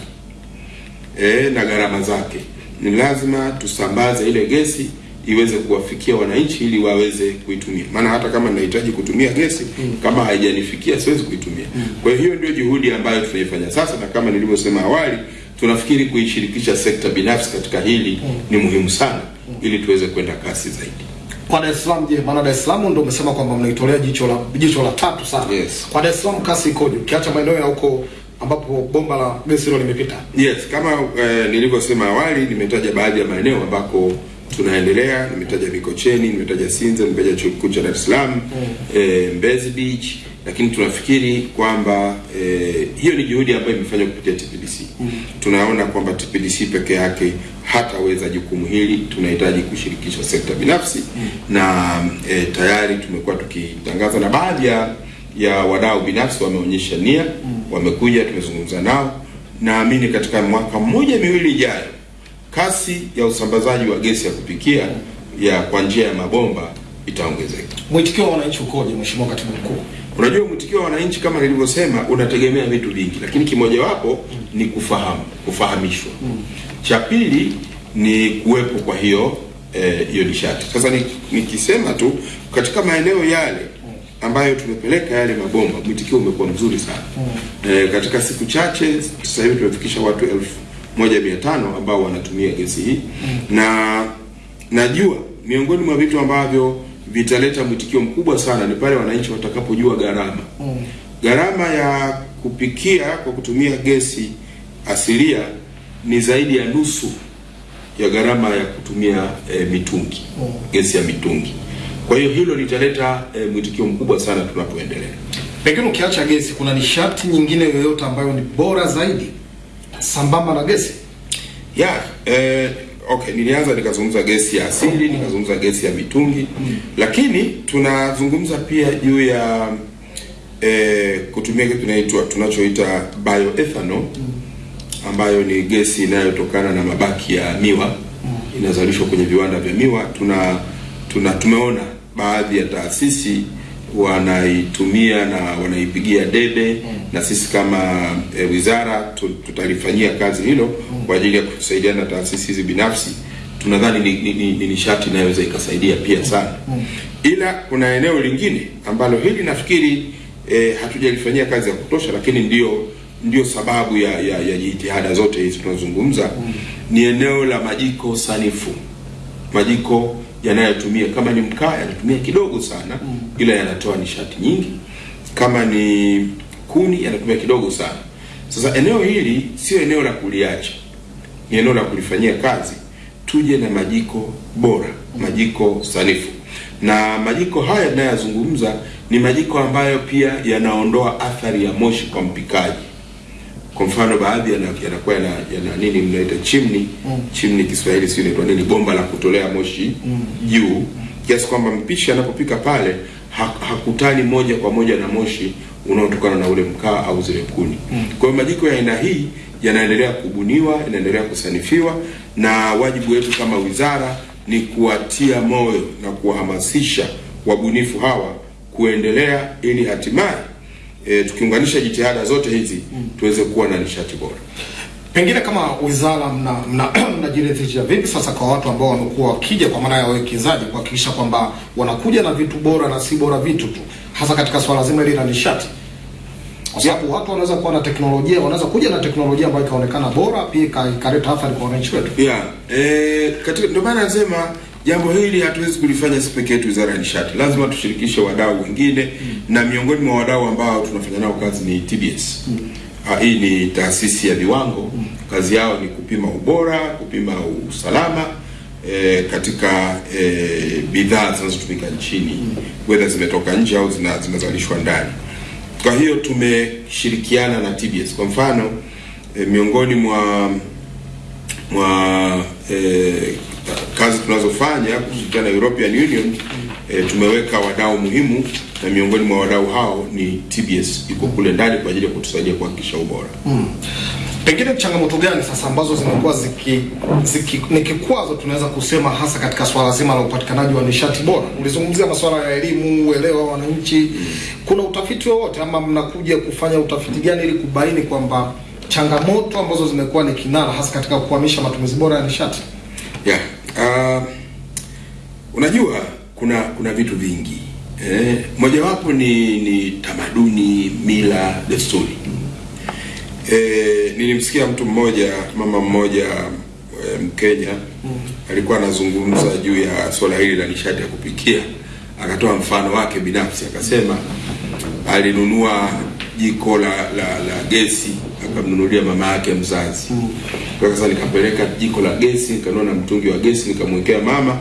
e, na gharama zake. Ni lazima tusambaze ile gesi iweze kuwafikia wananchi ili waweze kuitumia, maana hata kama ninahitaji kutumia gesi mm. kama haijanifikia siwezi kuitumia. mm. Kwa hiyo ndio juhudi ambayo tunaifanya sasa, na kama nilivyosema awali, tunafikiri kuishirikisha sekta binafsi katika hili mm. ni muhimu sana, mm. ili tuweze kwenda kasi zaidi. Kwa Dar es Salaam je, maana Dar es Salaam ndio umesema kwamba mnaitolea jicho la jicho la tatu sana. Yes. Kwa Dar es Salaam kasi ikoje? Ukiacha maeneo ya huko ambapo bomba la gesi hilo limepita. Yes, kama eh, nilivyosema awali, nimetaja baadhi ya maeneo ambako tunaendelea. Nimetaja Mikocheni, nimetaja Sinza, nimetaja chuo kikuu cha Dar es Salaam, mm. eh, Mbezi Beach, lakini tunafikiri kwamba eh, hiyo ni juhudi ambayo imefanywa kupitia TPDC. mm. Tunaona kwamba TPDC peke yake hataweza jukumu hili, tunahitaji kushirikisha sekta binafsi mm. na eh, tayari tumekuwa tukitangaza na baadhi ya ya wadau binafsi wameonyesha nia, mm. wamekuja, tumezungumza nao. Naamini katika mwaka mmoja miwili ijayo, kasi ya usambazaji wa gesi ya kupikia ya kwa njia ya mabomba itaongezeka. Mwitikio wa wananchi ukoje, Mheshimiwa Katibu Mkuu? Unajua, mwitikio wa wananchi kama nilivyosema, unategemea vitu vingi, lakini kimojawapo ni kufahamu, kufahamishwa. Cha pili ni kuwepo kwa hiyo eh, e, nishati. Sasa nikisema ni- tu katika maeneo yale ambayo tumepeleka yale mabomba, mwitikio umekuwa mzuri sana. Eh, katika siku chache sasa hivi tumefikisha watu elfu moja mia tano ambao wanatumia gesi hii na najua miongoni mwa vitu ambavyo vitaleta mwitikio mkubwa sana ni pale wananchi watakapojua gharama gharama ya kupikia kwa kutumia gesi asilia ni zaidi ya nusu ya gharama ya kutumia e, mitungi gesi ya mitungi. Kwa hiyo hilo litaleta e, mwitikio mkubwa sana tunapoendelea. Pengine ukiacha gesi, kuna nishati nyingine yoyote ambayo ni bora zaidi sambamba na gesi? ya eh, okay, nilianza nikazungumza gesi ya asili, nikazungumza gesi ya mitungi, mm. lakini tunazungumza pia juu ya eh, kutumia kitu tunaitwa tunachoita bioethanol mm. ambayo ni gesi inayotokana na mabaki ya miwa mm. inazalishwa kwenye viwanda vya miwa. Tuna, tuna tumeona baadhi ya taasisi wanaitumia na wanaipigia debe mm. na sisi kama e, wizara tutalifanyia kazi hilo mm. kwa ajili ya kusaidiana na taasisi hizi binafsi. Tunadhani ni, ni, ni, ni nishati inayoweza ikasaidia pia sana, mm. ila kuna eneo lingine ambalo hili nafikiri e, hatujalifanyia kazi ya kutosha, lakini ndio ndio sababu ya, ya, ya jitihada zote hizi tunazungumza, ni eneo la majiko sanifu majiko yanayotumia kama ni mkaa yanatumia kidogo sana mm. ila yanatoa nishati nyingi. Kama ni kuni yanatumia kidogo sana. Sasa eneo hili sio eneo la kuliacha. Ni eneo la kulifanyia kazi. Tuje na majiko bora majiko sanifu. Na majiko haya tunayozungumza ni majiko ambayo pia yanaondoa athari ya moshi kwa mpikaji kwa mfano baadhi yana- yanakuwa yana, yana nini mnaita chimni mm. chimni Kiswahili sio inaitwa nini? Bomba la kutolea moshi juu. Kiasi kwamba mpishi anapopika pale ha, hakutani moja kwa moja na moshi unaotokana na ule mkaa au zile kuni. Mm. kwa hiyo majiko ya aina hii yanaendelea kubuniwa yanaendelea kusanifiwa na wajibu wetu kama wizara ni kuwatia moyo na kuwahamasisha wabunifu hawa kuendelea ili hatimaye e, tukiunganisha jitihada zote hizi mm. tuweze kuwa na nishati bora. Pengine kama wizara mna mna mnajiridhisha vipi sasa kwa watu ambao wamekuwa wakija kwa maana ya wawekezaji kuhakikisha kwamba wanakuja na vitu bora na si bora vitu tu, hasa katika swala zima hili la nishati, kwa sababu watu wanaweza kuwa na teknolojia, wanaweza kuja na teknolojia ambayo ikaonekana bora, pia ikaleta athari kwa wananchi wetu. Yeah, e, katika ndio maana nasema jambo hili hatuwezi kulifanya si peke yetu wizara ya nishati, lazima tushirikishe wadau wengine mm. na miongoni mwa wadau ambao tunafanya nao kazi ni TBS. mm. Ah, hii ni taasisi ya viwango, mm. kazi yao ni kupima ubora, kupima usalama e, katika e, bidhaa zinazotumika nchini mm. whether zimetoka nje au zina- zinazalishwa ndani. Kwa hiyo tumeshirikiana na TBS. Kwa mfano e, miongoni mwa mwa eh, kazi tunazofanya kushirikiana na European Union e, tumeweka wadau muhimu na miongoni mwa wadau hao ni TBS iko kule ndani kwa ajili ya kutusaidia kuhakikisha ubora. Pengine changamoto gani sasa ambazo zimekuwa ziki, ziki ni kikwazo tunaweza kusema hasa katika swala zima la upatikanaji wa nishati bora? Ulizungumzia masuala ya elimu, uelewa wa wananchi. Kuna utafiti wowote ama mnakuja kufanya utafiti gani ili kubaini kwamba changamoto ambazo zimekuwa ni kinara hasa katika kuhamisha matumizi bora ya nishati? Yeah. Uh, unajua kuna kuna vitu vingi eh, mojawapo ni ni tamaduni, mila, desturi. Eh, nilimsikia mtu mmoja, mama mmoja Mkenya mm. alikuwa anazungumza juu ya swala hili la nishati ya kupikia, akatoa mfano wake binafsi, akasema alinunua jiko la la, la gesi akamnunulia mama yake mzazi. Kwa sasa nikapeleka jiko la gesi, nikanua na mtungi wa gesi, nikamwekea mama,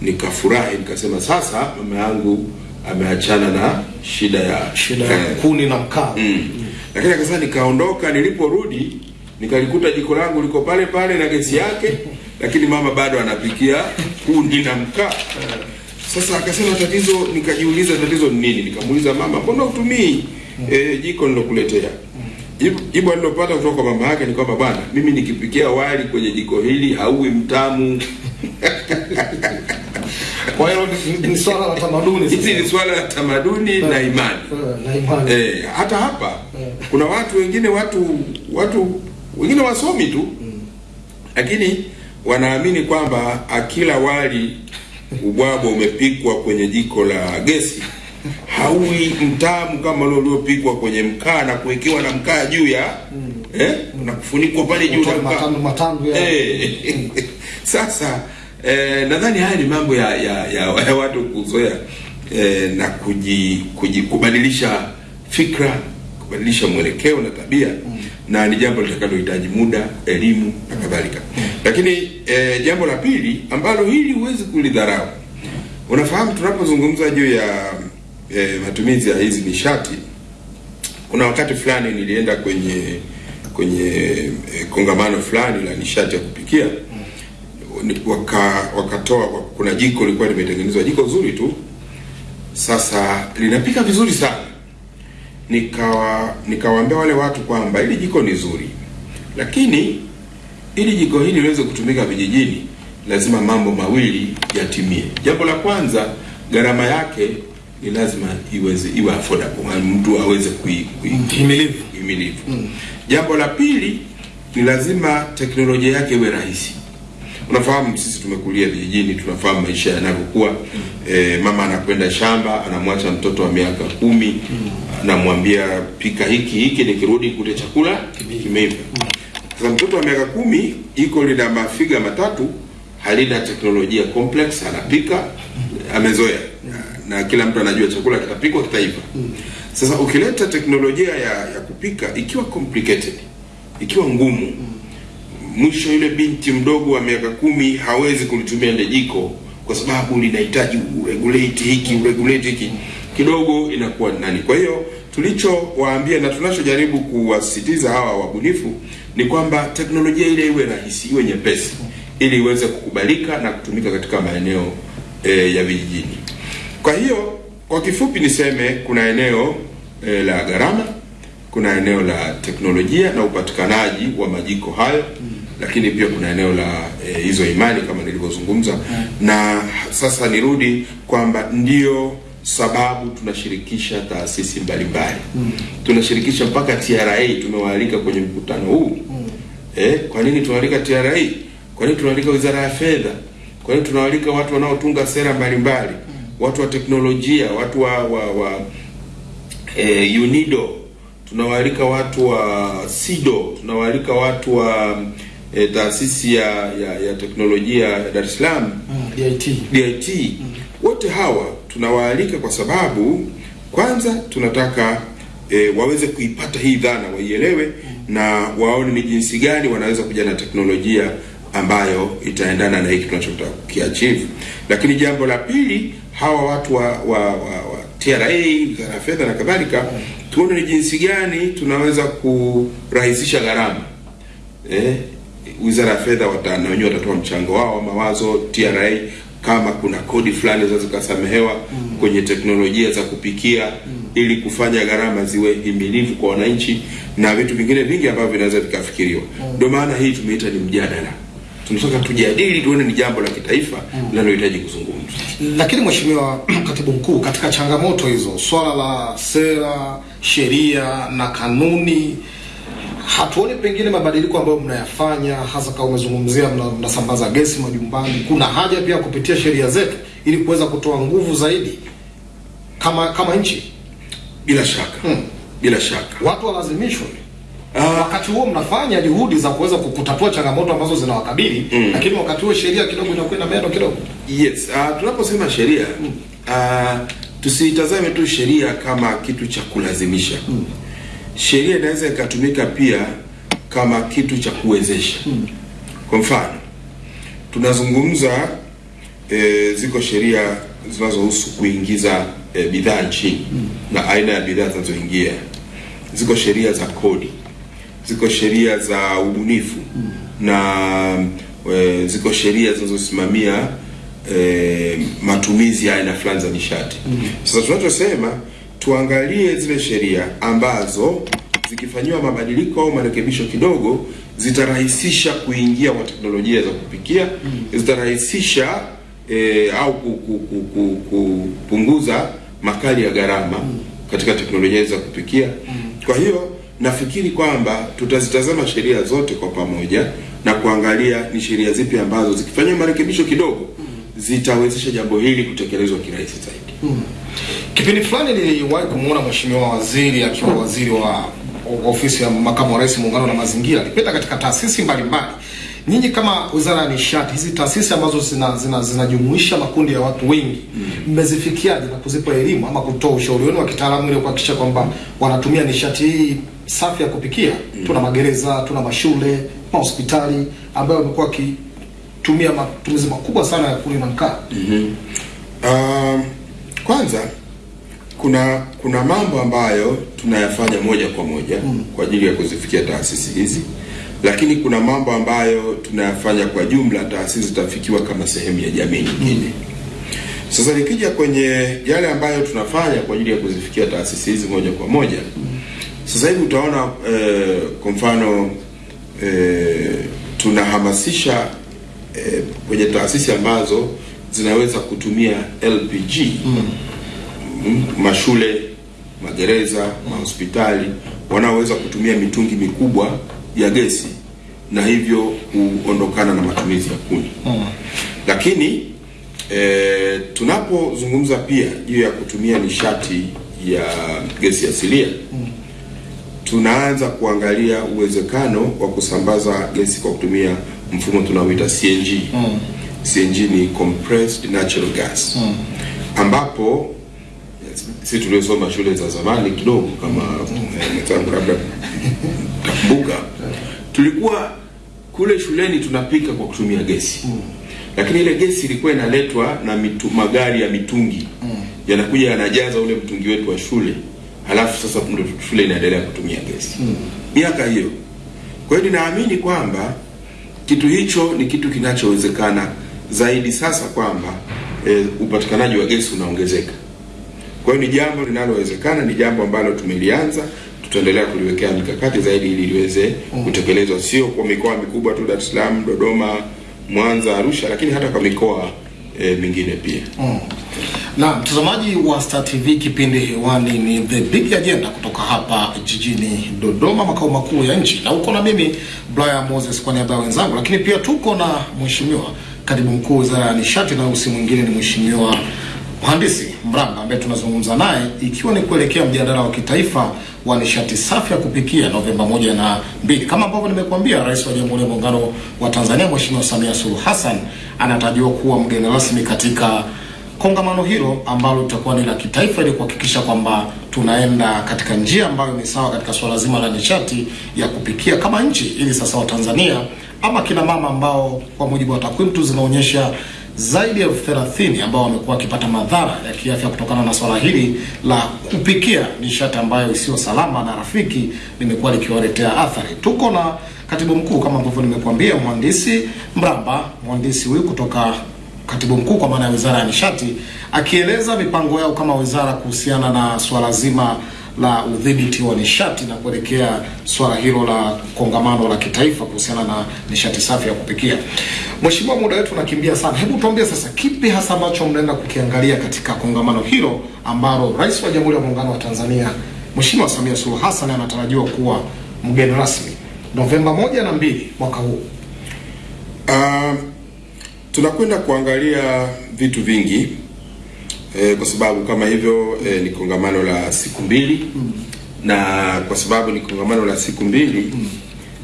nikafurahi, nikasema sasa mama yangu ameachana na shida ya Shida ya eh, kuni na mkaa. Mm. Lakini akasema nikaondoka, niliporudi nikalikuta jiko langu liko pale pale na gesi yake, lakini mama bado anapikia kuni na mkaa. Sasa akasema tatizo, nikajiuliza tatizo ni nini? Nikamuuliza mama, mbona utumii mm. e, jiko nilokuletea? Jibu alilopata kutoka kwa mama yake ni kwamba bwana, mimi nikipikia wali kwenye jiko hili hauwi mtamu. Kwa hiyo ni- swala la tamaduni Hizi ni swala la tamaduni na imani. Eh, na imani. Eh, hata hapa kuna watu wengine watu watu wengine wasomi tu lakini wanaamini kwamba akila wali ubwabwa umepikwa kwenye jiko la gesi haui mtamu kama ule uliopikwa kwenye mkaa na kuwekewa na mkaa juu ya mm. eh, na kufunikwa pale juu na mkaa matandu ya Eh, sasa eh, nadhani haya ni mambo ya, ya, ya, ya watu kuzoea eh, na kuji, kuji, kubadilisha fikra kubadilisha mwelekeo na tabia mm. na ni jambo litakalohitaji muda elimu na kadhalika mm. lakini eh, jambo la pili ambalo hili huwezi kulidharau unafahamu tunapozungumza juu ya eh, matumizi ya hizi nishati. Kuna wakati fulani nilienda kwenye kwenye eh, kongamano fulani la nishati ya kupikia. Waka wakatoa kuna jiko lilikuwa limetengenezwa jiko zuri tu. Sasa linapika vizuri sana. Nikawa nikawaambia wale watu kwamba hili jiko ni zuri. Lakini ili jiko hili liweze kutumika vijijini lazima mambo mawili yatimie. Jambo la kwanza gharama yake ni lazima iweze iwe affordable mtu aweze kui, kui, himilivu. Mm. Jambo la pili ni lazima teknolojia yake iwe rahisi. Unafahamu sisi tumekulia vijijini, tunafahamu maisha yanavyokuwa. Mm. E, mama anakwenda shamba, anamwacha mtoto wa miaka kumi, mm. anamwambia pika hiki hiki, nikirudi kute chakula kimeiva. Sasa mtoto wa miaka kumi iko lina mafiga matatu halina teknolojia complex, anapika amezoea, na kila mtu anajua chakula kitapikwa kitaiva. Sasa ukileta teknolojia ya, ya kupika ikiwa complicated, ikiwa ngumu, mwisho yule binti mdogo wa miaka kumi hawezi kulitumia ile jiko kwa sababu linahitaji uregulate hiki uregulate hiki, kidogo inakuwa nani. Kwa hiyo tulichowaambia na tunachojaribu kuwasisitiza hawa wabunifu ni kwamba teknolojia ile iwe rahisi, iwe nyepesi, ili iweze kukubalika na kutumika katika maeneo e, ya vijijini. Kwa hiyo kwa kifupi niseme kuna eneo e, la gharama, kuna eneo la teknolojia na upatikanaji wa majiko hayo lakini pia kuna eneo la e, hizo imani kama nilivyozungumza. Na sasa nirudi kwamba ndio sababu tunashirikisha taasisi mbalimbali. Tunashirikisha mpaka TRA tumewaalika kwenye mkutano huu. Eh, kwa nini tunaalika TRA kwa nini tunaalika wizara ya fedha? Kwa nini tunaalika watu wanaotunga sera mbalimbali watu wa teknolojia watu wa, wa, wa e, UNIDO tunawaalika watu wa SIDO tunawaalika watu wa e, taasisi ya, ya, ya teknolojia ya Dar es Salaam DIT. DIT wote hawa tunawaalika kwa sababu kwanza tunataka e, waweze kuipata hii dhana waielewe na waone ni jinsi gani wanaweza kuja na teknolojia ambayo itaendana na hiki tunachotaka kukiachieve. Lakini jambo la pili, hawa watu wa, wa, wa, wa TRA, wizara ya fedha na kadhalika, tuone ni jinsi gani tunaweza kurahisisha gharama eh, wizara ya fedha na wenyewe watatoa mchango wao mawazo. TRA kama kuna kodi fulani zinaweza zikasamehewa kwenye teknolojia za kupikia mm. ili kufanya gharama ziwe himilivu kwa wananchi na vitu vingine vingi ambavyo vinaweza vikafikiriwa. Ndio maana hii tumeita ni mjadala, tunataka tujadili, tuone ni jambo la kitaifa linalohitaji mm. kuzungumzwa. Lakini Mheshimiwa Katibu Mkuu, katika changamoto hizo, swala la sera, sheria na kanuni, hatuoni pengine mabadiliko ambayo mnayafanya, hasa kama umezungumzia mnasambaza mna- gesi majumbani. Kuna haja pia kupitia sheria zetu ili kuweza kutoa nguvu zaidi kama kama nchi, Bila shaka, hmm. bila shaka. watu walazimishwe Ah, wakati huo mnafanya juhudi za kuweza kutatua changamoto ambazo zinawakabili mm. lakini wakati huo sheria kidogo inakwenda meno kidogo. Yes, uh, tunaposema sheria mm. uh, tusiitazame tu sheria kama kitu cha kulazimisha. mm. Sheria inaweza ikatumika pia kama kitu cha kuwezesha. mm. Kwa mfano, tunazungumza e, ziko sheria zinazohusu kuingiza e, bidhaa nchini mm. na aina ya bidhaa zinazoingia. Ziko sheria za kodi, ziko sheria za ubunifu mm. na e, ziko sheria zinazosimamia e, matumizi ya aina fulani za nishati. mm. Sasa tunachosema tuangalie zile sheria ambazo zikifanyiwa mabadiliko au marekebisho kidogo zitarahisisha kuingia kwa teknolojia za kupikia, mm. zitarahisisha e, au ku- ku- ku- ku- kupunguza makali ya gharama mm. katika teknolojia za kupikia. mm. Kwa hiyo nafikiri kwamba tutazitazama sheria zote kwa pamoja na kuangalia ni sheria zipi ambazo zikifanyiwa marekebisho kidogo zitawezesha jambo hili kutekelezwa kirahisi zaidi. Kipindi fulani niliwahi kumuona mheshimiwa waziri akiwa waziri wa wa ofisi ya makamu wa rais muungano na mazingira, alipita katika taasisi mbalimbali. Nyinyi kama wizara ya nishati, hizi taasisi ambazo zinajumuisha zina- zina- makundi ya watu wengi, mmezifikiaje na kuzipa elimu ama kutoa ushauri wenu wa kitaalamu ili kuhakikisha kwamba wanatumia nishati hii safi ya kupikia? mm. Tuna magereza, tuna mashule, mahospitali ambayo wamekuwa wakitumia matumizi makubwa sana ya kuni na mkaa. Um, kwanza kuna kuna mambo ambayo tunayafanya moja kwa moja mm. kwa ajili ya kuzifikia taasisi hizi, lakini kuna mambo ambayo tunayafanya kwa jumla, taasisi zitafikiwa kama sehemu ya jamii nyingine. Sasa nikija kwenye yale ambayo tunafanya kwa ajili ya kuzifikia taasisi hizi moja kwa moja, sasa hivi utaona eh, kwa mfano eh, tunahamasisha eh, kwenye taasisi ambazo zinaweza kutumia LPG mm, mashule, magereza, mahospitali wanaoweza kutumia mitungi mikubwa ya gesi na hivyo kuondokana na matumizi ya kuni. mm. Lakini e, tunapozungumza pia juu ya kutumia nishati ya gesi asilia mm. tunaanza kuangalia uwezekano wa kusambaza gesi kwa kutumia mfumo tunaoita CNG mm. CNG ni compressed natural gas mm. ambapo si tuliosoma shule za zamani kidogo kama eh, mwenzangu labda takumbuka tulikuwa kule shuleni tunapika kwa kutumia gesi. Lakini ile gesi ilikuwa inaletwa na mitu, magari ya mitungi. Yanakuja yanajaza ule mtungi wetu wa shule. Halafu sasa ndio shule inaendelea kutumia gesi. Miaka hiyo. Kwa hiyo ninaamini kwamba kitu hicho ni kitu kinachowezekana zaidi sasa kwamba e, upatikanaji wa gesi unaongezeka. Kwa hiyo ni jambo linalowezekana ni jambo ambalo tumelianza tutaendelea kuliwekea mikakati zaidi ili liweze kutekelezwa. Sio kwa mikoa mikubwa tu Dar es Salaam Dodoma Mwanza Arusha lakini hata kwa mikoa e, mingine pia. Mm. Na mtazamaji wa Star TV, kipindi hewani ni The Big Agenda kutoka hapa jijini Dodoma, makao makuu ya nchi, na uko na mimi Brian Moses kwa niaba ya wenzangu, lakini pia tuko na mheshimiwa katibu mkuu wizara ya nishati, na usi mwingine ni mheshimiwa mhandisi Mramba ambaye tunazungumza naye ikiwa ni kuelekea mjadala wa kitaifa wa nishati safi ya kupikia Novemba moja na mbili. Kama ambavyo nimekuambia, Rais wa Jamhuri ya Muungano wa Tanzania Mheshimiwa Samia Suluhu Hassan anatarajiwa kuwa mgeni rasmi katika kongamano hilo ambalo litakuwa ni la kitaifa ili kuhakikisha kwamba tunaenda katika njia ambayo ni sawa katika suala zima la nishati ya kupikia kama nchi, ili sasa Watanzania ama kina mama ambao kwa mujibu wa takwimu tu zinaonyesha zaidi ya elfu thelathini ambao wamekuwa wakipata madhara ya kiafya kutokana na swala hili la kupikia nishati ambayo isiyo salama na rafiki limekuwa likiwaletea athari. Tuko na katibu mkuu kama ambavyo nimekuambia, mhandisi Mramba, mhandisi huyu kutoka katibu mkuu kwa maana ya wizara ya nishati akieleza mipango yao kama wizara kuhusiana na swala zima la udhibiti wa nishati na kuelekea swala hilo la kongamano la kitaifa kuhusiana na nishati safi ya kupikia. Mheshimiwa, muda wetu unakimbia sana, hebu tuambie sasa, kipi hasa ambacho mnaenda kukiangalia katika kongamano hilo ambalo Rais wa Jamhuri ya Muungano wa Tanzania Mheshimiwa Samia Suluhu Hassan anatarajiwa kuwa mgeni rasmi Novemba moja na mbili mwaka huu? Uh, tunakwenda kuangalia vitu vingi eh, kwa sababu kama hivyo eh, ni kongamano la siku mbili mm. na kwa sababu ni kongamano la siku mbili mm.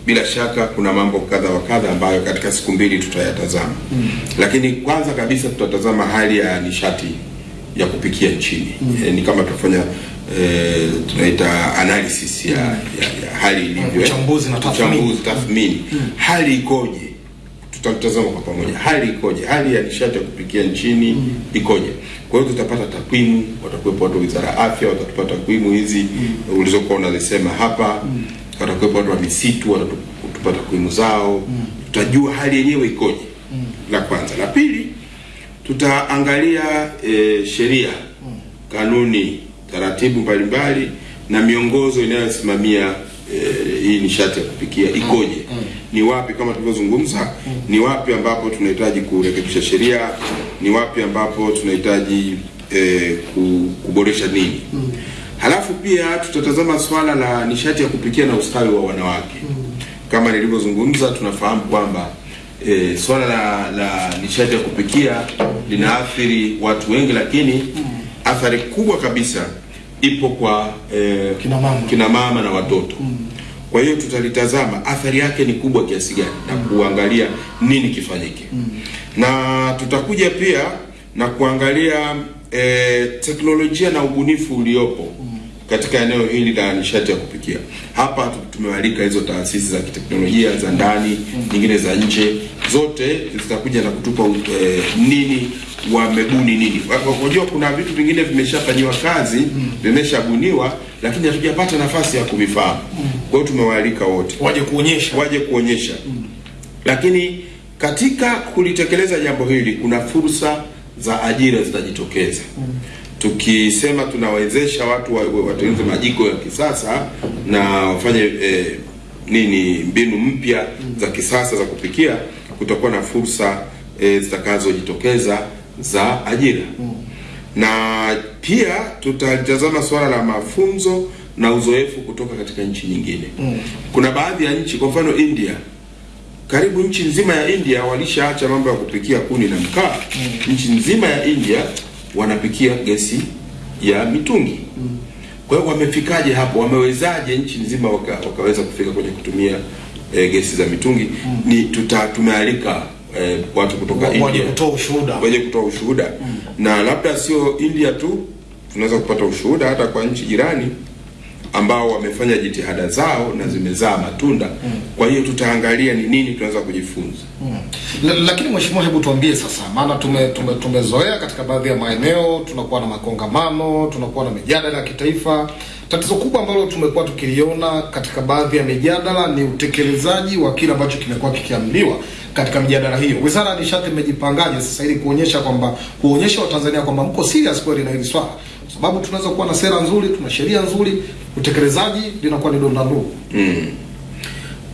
bila shaka kuna mambo kadha wa kadha ambayo katika siku mbili tutayatazama mm. lakini kwanza kabisa tutatazama hali ya nishati ya kupikia nchini mm. eh, ni kama tutafanya eh, tunaita analysis ya, ya, ya hali ilivyo. Uchambuzi na tathmini. Tathmini hali ikoje tutatazama kwa pamoja hali ikoje hali ya nishati ya kupikia nchini mm. ikoje kwa hiyo tutapata takwimu watakuwepo watu wa wizara ya afya watatupa takwimu hizi mm. ulizokuwa unazisema hapa mm. watakuwepo watu wa misitu watatupa takwimu zao mm. tutajua hali yenyewe ikoje mm. la kwanza la pili tutaangalia e, sheria mm. kanuni taratibu mbalimbali na miongozo inayosimamia e, hii nishati ya kupikia ikoje ni wapi kama tulivyozungumza ni wapi ambapo tunahitaji kurekebisha sheria ni wapi ambapo tunahitaji e, kuboresha nini halafu pia tutatazama swala la nishati ya kupikia na ustawi wa wanawake. Kama nilivyozungumza tunafahamu kwamba e, swala la, la nishati ya kupikia linaathiri watu wengi lakini athari kubwa kabisa ipo kwa e, Kina mama. kina mama na watoto kwa hiyo tutalitazama athari yake ni kubwa kiasi gani na kuangalia nini kifanyike. Mm. na tutakuja pia na kuangalia e, teknolojia na ubunifu uliopo katika eneo hili la nishati ya kupikia. Hapa tu- tumewalika hizo taasisi za kiteknolojia za ndani nyingine za nje. Zote zitakuja na kutupa e, nini wamebuni nini. Unajua kuna vitu vingine vimeshafanyiwa kazi vimeshabuniwa lakini hatujapata nafasi ya kuvifahamu kwa hiyo tumewaalika wote Waje kuonyesha waje kuonyesha Mm. lakini katika kulitekeleza jambo hili kuna fursa za ajira zitajitokeza Mm. tukisema tunawezesha watu wa- wa- majiko ya kisasa na wafanye eh, nini mbinu mpya mm. za kisasa za kupikia kutakuwa na fursa eh, zitakazojitokeza za ajira mm. na pia tutalitazama swala la mafunzo na uzoefu kutoka katika nchi nyingine mm. kuna baadhi ya nchi kwa mfano india karibu nchi nzima ya India walishaacha mambo ya kupikia kuni na mkaa. mm. Nchi nzima ya India wanapikia gesi ya mitungi. mm. Kwa hiyo wamefikaje hapo? Wamewezaje nchi nzima waka, wakaweza kufika kwenye kutumia e, gesi za mitungi? mm. Ni tuta tumealika eh, watu kutoka Waje India kutoa ushuhuda. waje kutoa ushuhuda mm. na labda sio India tu, tunaweza kupata ushuhuda hata kwa nchi jirani ambao wamefanya jitihada zao na zimezaa matunda. Kwa hiyo tutaangalia ni nini tunaweza kujifunza. mm. lakini mheshimiwa, hebu tuambie sasa, maana tume, tume, tumezoea katika baadhi ya maeneo tunakuwa na makongamano, tunakuwa na mijadala ya kitaifa. Tatizo kubwa ambalo tumekuwa tukiliona katika baadhi ya mijadala ni utekelezaji wa kile ambacho kimekuwa kikiambiwa katika mijadala hiyo. Wizara ya Nishati imejipangaje sasa ili kuonyesha kwamba kuonyesha Watanzania kwamba mko serious kweli na hili swala, kwa sababu tunaweza kuwa na sera nzuri, tuna sheria nzuri, utekelezaji linakuwa ni donda ndugu.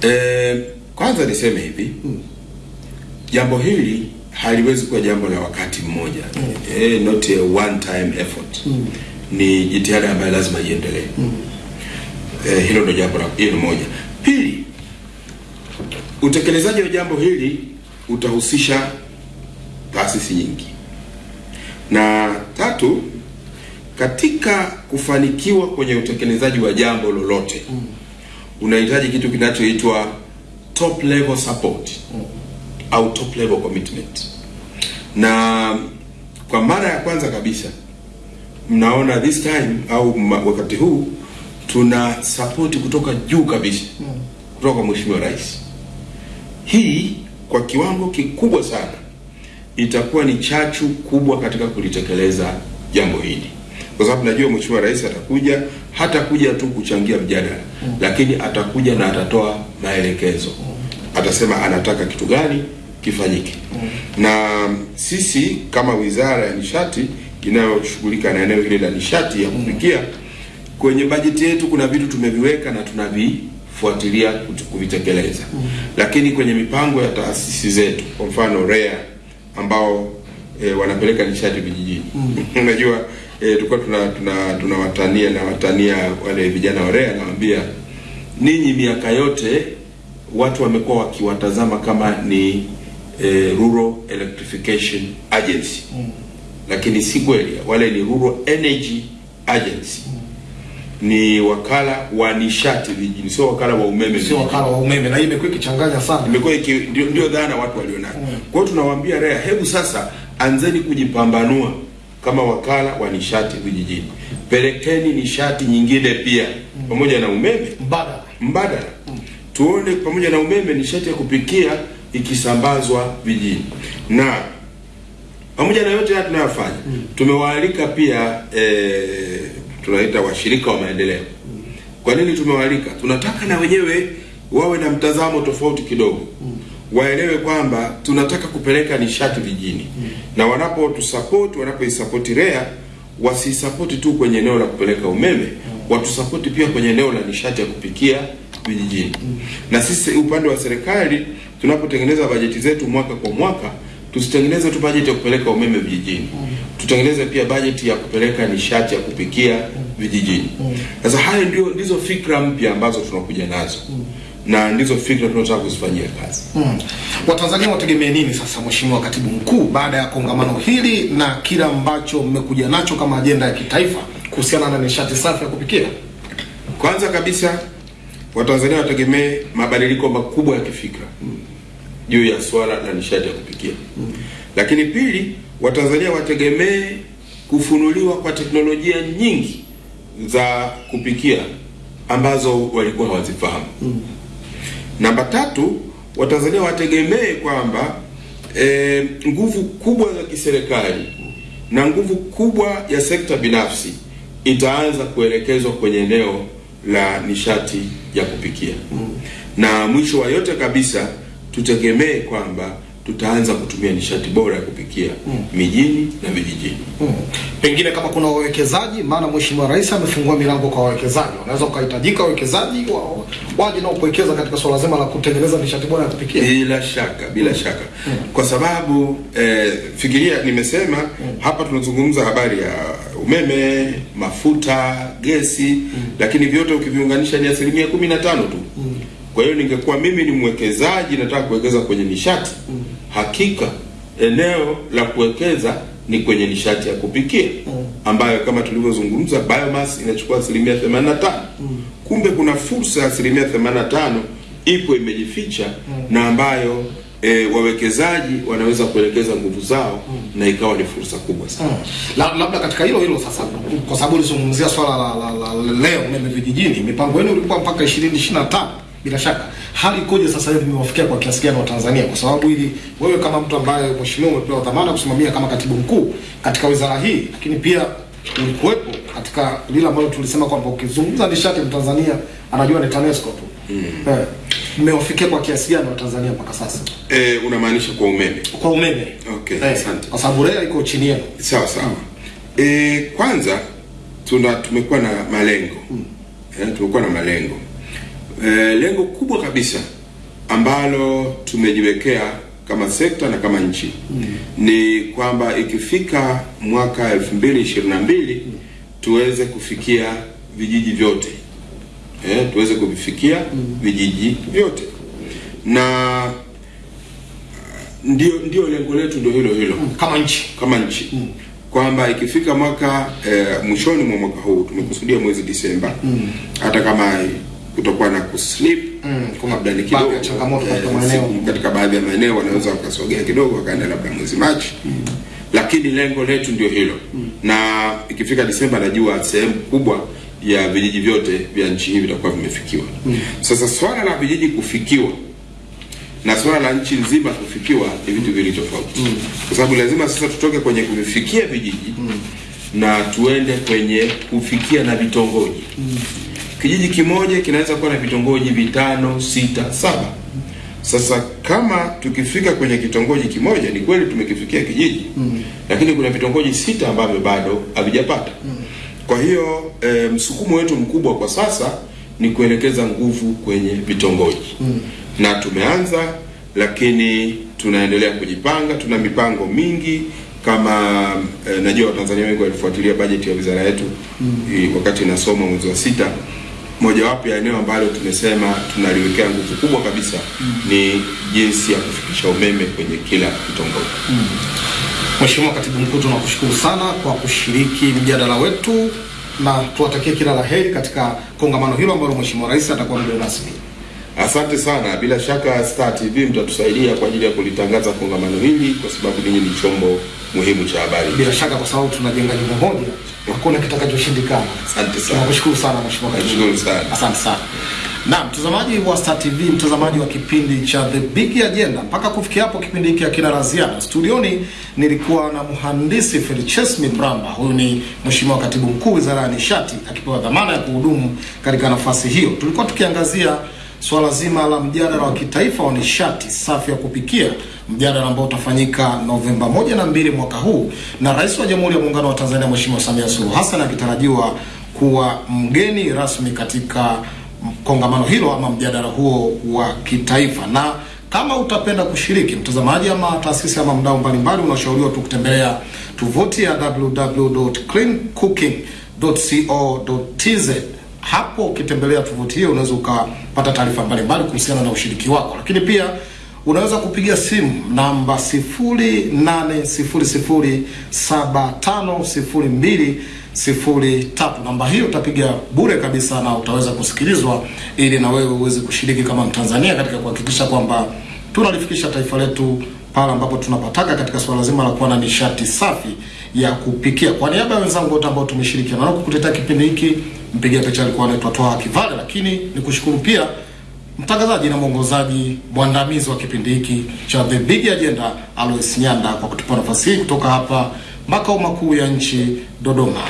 e, kwanza niseme hivi mm. jambo hili haliwezi kuwa jambo la wakati mmoja mm. e, not a one time effort mm. ni jitihada ambayo lazima iendelee mm. e, hilo ndo jambo la hilo moja pili utekelezaji wa jambo hili utahusisha taasisi nyingi na tatu katika kufanikiwa kwenye utekelezaji wa jambo lolote mm. unahitaji kitu kinachoitwa top level support mm. au top level commitment na kwa mara ya kwanza kabisa mnaona this time au wakati huu tuna support kutoka juu kabisa mm. kutoka kwa mheshimiwa rais hii kwa kiwango kikubwa sana itakuwa ni chachu kubwa katika kulitekeleza jambo hili kwa sababu najua mheshimiwa rais atakuja hatakuja tu kuchangia mjadala mm. lakini atakuja na atatoa maelekezo mm. atasema anataka kitu gani kifanyike mm. na sisi kama wizara ya nishati inayoshughulika na eneo hili la nishati ya kupikia mm. kwenye bajeti yetu kuna vitu tumeviweka na tunavifuatilia kuvitekeleza mm. lakini kwenye mipango ya taasisi zetu kwa mfano REA ambao e, wanapeleka nishati vijijini mm. unajua e, tulikuwa tuna tuna tunawatania na watania wale vijana wa REA nawaambia ninyi miaka yote watu wamekuwa wakiwatazama kama ni e, Rural Electrification Agency mm. lakini si kweli wale ni Rural Energy Agency mm. ni wakala wa nishati vijijini sio wakala wa umeme Sio wakala wa umeme, na hii imekuwa ikichanganya sana. imekuwa iki- ndio, ndio dhana watu walionayo. mm. Kwa hiyo tunawaambia REA, hebu sasa anzeni kujipambanua kama wakala wa nishati vijijini, pelekeni nishati nyingine pia pamoja na umeme. Mbadala. mbadala, tuone pamoja na umeme nishati ya kupikia ikisambazwa vijijini. Na pamoja na yote haya tunayofanya tumewaalika pia eh, tunaita washirika wa maendeleo. Kwa nini tumewaalika? Tunataka na wenyewe wawe na mtazamo tofauti kidogo, waelewe kwamba tunataka kupeleka nishati vijijini, na wanapotusapoti wanapoisapoti REA wasisapoti tu kwenye eneo la kupeleka umeme, mm. watusapoti pia kwenye eneo la nishati ya kupikia vijijini. mm. Na sisi upande wa serikali tunapotengeneza bajeti zetu mwaka kwa mwaka tusitengeneze tu bajeti ya kupeleka umeme vijijini, mm. tutengeneze pia bajeti ya kupeleka nishati ya kupikia vijijini. Sasa mm. hayo ndio ndizo fikra mpya ambazo tunakuja nazo na ndizo fikra tunataka kuzifanyia kazi. Mm. Watanzania wategemee nini sasa, Mheshimiwa Katibu Mkuu, baada ya kongamano hili na kile ambacho mmekuja nacho kama ajenda ya kitaifa kuhusiana na nishati safi ya kupikia? Kwanza kabisa Watanzania wategemee mabadiliko makubwa ya kifikra juu ya swala la nishati ya kupikia. Lakini pili, Watanzania wategemee kufunuliwa kwa teknolojia nyingi za kupikia ambazo walikuwa hawazifahamu. Namba tatu, Watanzania wategemee kwamba e, nguvu kubwa za kiserikali na nguvu kubwa ya sekta binafsi itaanza kuelekezwa kwenye eneo la nishati ya kupikia. Mm. Na mwisho wa yote kabisa, tutegemee kwamba tutaanza kutumia nishati bora ya kupikia mijini na vijijini. Mm. Pengine kama kuna wawekezaji, maana Mheshimiwa Rais amefungua milango kwa wawekezaji, wanaweza ukahitajika wawekezaji wa- waje na kuwekeza katika swala zima la kutengeneza nishati bora ya kupikia. Bila shaka, bila shaka, mm. kwa sababu eh, fikiria, nimesema mm. hapa tunazungumza habari ya umeme, mafuta, gesi, mm. lakini vyote ukiviunganisha ni asilimia kumi na tano tu. Kwa hiyo ningekuwa mimi ni mwekezaji nataka kuwekeza kwenye nishati, hakika eneo la kuwekeza ni kwenye nishati ya kupikia ambayo kama tulivyozungumza biomass inachukua asilimia 85. Kumbe kuna fursa ya asilimia 85 ipo imejificha na ambayo e, wawekezaji wanaweza kuelekeza nguvu zao na ikawa ni fursa kubwa sana. Mm. La, labda katika hilo hilo sasa, kwa sababu ulizungumzia swala la, la, la, la leo umeme vijijini, mipango yenu ilikuwa mpaka 2025 bila shaka. Hali ikoje sasa hivi, imewafikia kwa kiasi gani wa Tanzania? Kwa sababu ili wewe kama mtu ambaye mheshimiwa umepewa dhamana kusimamia kama katibu mkuu katika wizara hii, lakini pia ulikuwepo katika lile ambalo tulisema kwamba ukizungumza nishati Mtanzania anajua ni TANESCO tu. mm. mmewafikia kwa kiasi gani wa Tanzania mpaka sasa E, unamaanisha kwa umeme? kwa umeme? Okay, Eh, asante. kwa sababu REA iko chini yenu. Sawa sawa. E, kwanza tuna tumekuwa na malengo e, tumekuwa na malengo e, lengo kubwa kabisa ambalo tumejiwekea kama sekta na kama nchi mm. ni kwamba ikifika mwaka 2022 mm. tuweze kufikia vijiji vyote. Eh, tuweze kuvifikia vijiji vyote. Na ndio ndio lengo letu ndio hilo hilo. Kama nchi. Kama nchi. Mm. kwamba ikifika mwaka eh, mwishoni mwa mwaka huu tumekusudia mwezi Disemba. Hata kama kutokuwa na kuslip Mm, labda ni kidogo ya changamoto katika eh, maeneo. katika baadhi ya maeneo wanaweza wakasogea kidogo wakaenda labda mwezi Machi mm. lakini lengo letu ndio hilo mm. na ikifika Disemba najua sehemu kubwa ya vijiji vyote vya nchi hii vitakuwa vimefikiwa mm. sasa swala la vijiji kufikiwa na swala la nchi nzima kufikiwa ni vitu viwili tofauti mm. kwa sababu lazima sasa tutoke kwenye kuvifikia vijiji mm. na tuende kwenye kufikia na vitongoji kijiji kimoja kinaweza kuwa na vitongoji vitano sita saba sasa kama tukifika kwenye kitongoji kimoja ni kweli tumekifikia kijiji mm -hmm. lakini kuna vitongoji sita ambavyo bado havijapata mm -hmm. kwa hiyo e, msukumo wetu mkubwa kwa sasa ni kuelekeza nguvu kwenye vitongoji mm -hmm. na tumeanza lakini tunaendelea kujipanga tuna mipango mingi kama e, najua watanzania wengi walifuatilia bajeti ya wizara yetu mm -hmm. wakati inasoma mwezi wa sita mojawapo ya eneo ambalo tumesema tunaliwekea nguvu kubwa kabisa mm. ni jinsi ya kufikisha umeme kwenye kila kitongoji Mheshimiwa Katibu Mkuu, tunakushukuru sana kwa kushiriki mjadala wetu na tuwatakie kila la heri katika kongamano hilo ambalo Mheshimiwa Rais atakuwa mgeni rasmi. Asante sana. Bila shaka Star TV mtatusaidia kwa ajili ya kulitangaza kongamano hili, kwa sababu ninyi ni chombo muhimu cha habari. Bila shaka, kwa sababu tunajenga jimbo moja, hakuna kitakachoshindikana. Asante sana. Nakushukuru sana Mheshimiwa Katibu Nashukuru sana. Asante sana. Na mtazamaji wa Star TV, mtazamaji wa kipindi cha The Big Agenda, mpaka kufikia hapo kipindi hiki hakina la ziada. Studioni nilikuwa na mhandisi Felchesmi Bramba, huyu ni Mheshimiwa Katibu Mkuu Wizara ya Nishati, akipewa dhamana ya kuhudumu katika nafasi hiyo. Tulikuwa tukiangazia swala zima la mjadala wa kitaifa wa nishati safi ya kupikia, mjadala ambao utafanyika Novemba moja na mbili mwaka huu, na Rais wa Jamhuri ya Muungano wa Tanzania Mheshimiwa Samia Suluhu Hassan akitarajiwa kuwa mgeni rasmi katika kongamano hilo ama mjadala huo wa kitaifa. Na kama utapenda kushiriki, mtazamaji ama taasisi ama mdau mbalimbali, unashauriwa tu kutembelea tovuti ya www.cleancooking.co.tz. Hapo ukitembelea tovuti hiyo unaweza ukapata taarifa mbalimbali kuhusiana na ushiriki wako, lakini pia unaweza kupiga simu namba 0800750203. Namba hiyo utapiga bure kabisa na utaweza kusikilizwa ili na wewe uweze kushiriki kama Mtanzania katika kuhakikisha kwamba tunalifikisha taifa letu pale ambapo tunapataka katika suala zima la kuwa na nishati safi ya kupikia. Kwa niaba ya wenzangu wote ambao tumeshirikiana nao kukuletea kipindi hiki, mpiga picha alikuwa anaitwa Toa Kivale, lakini nikushukuru pia mtangazaji na mwongozaji mwandamizi wa kipindi hiki cha The Big Agenda Alois Nyanda kwa kutupa nafasi hii kutoka hapa makao makuu ya nchi Dodoma.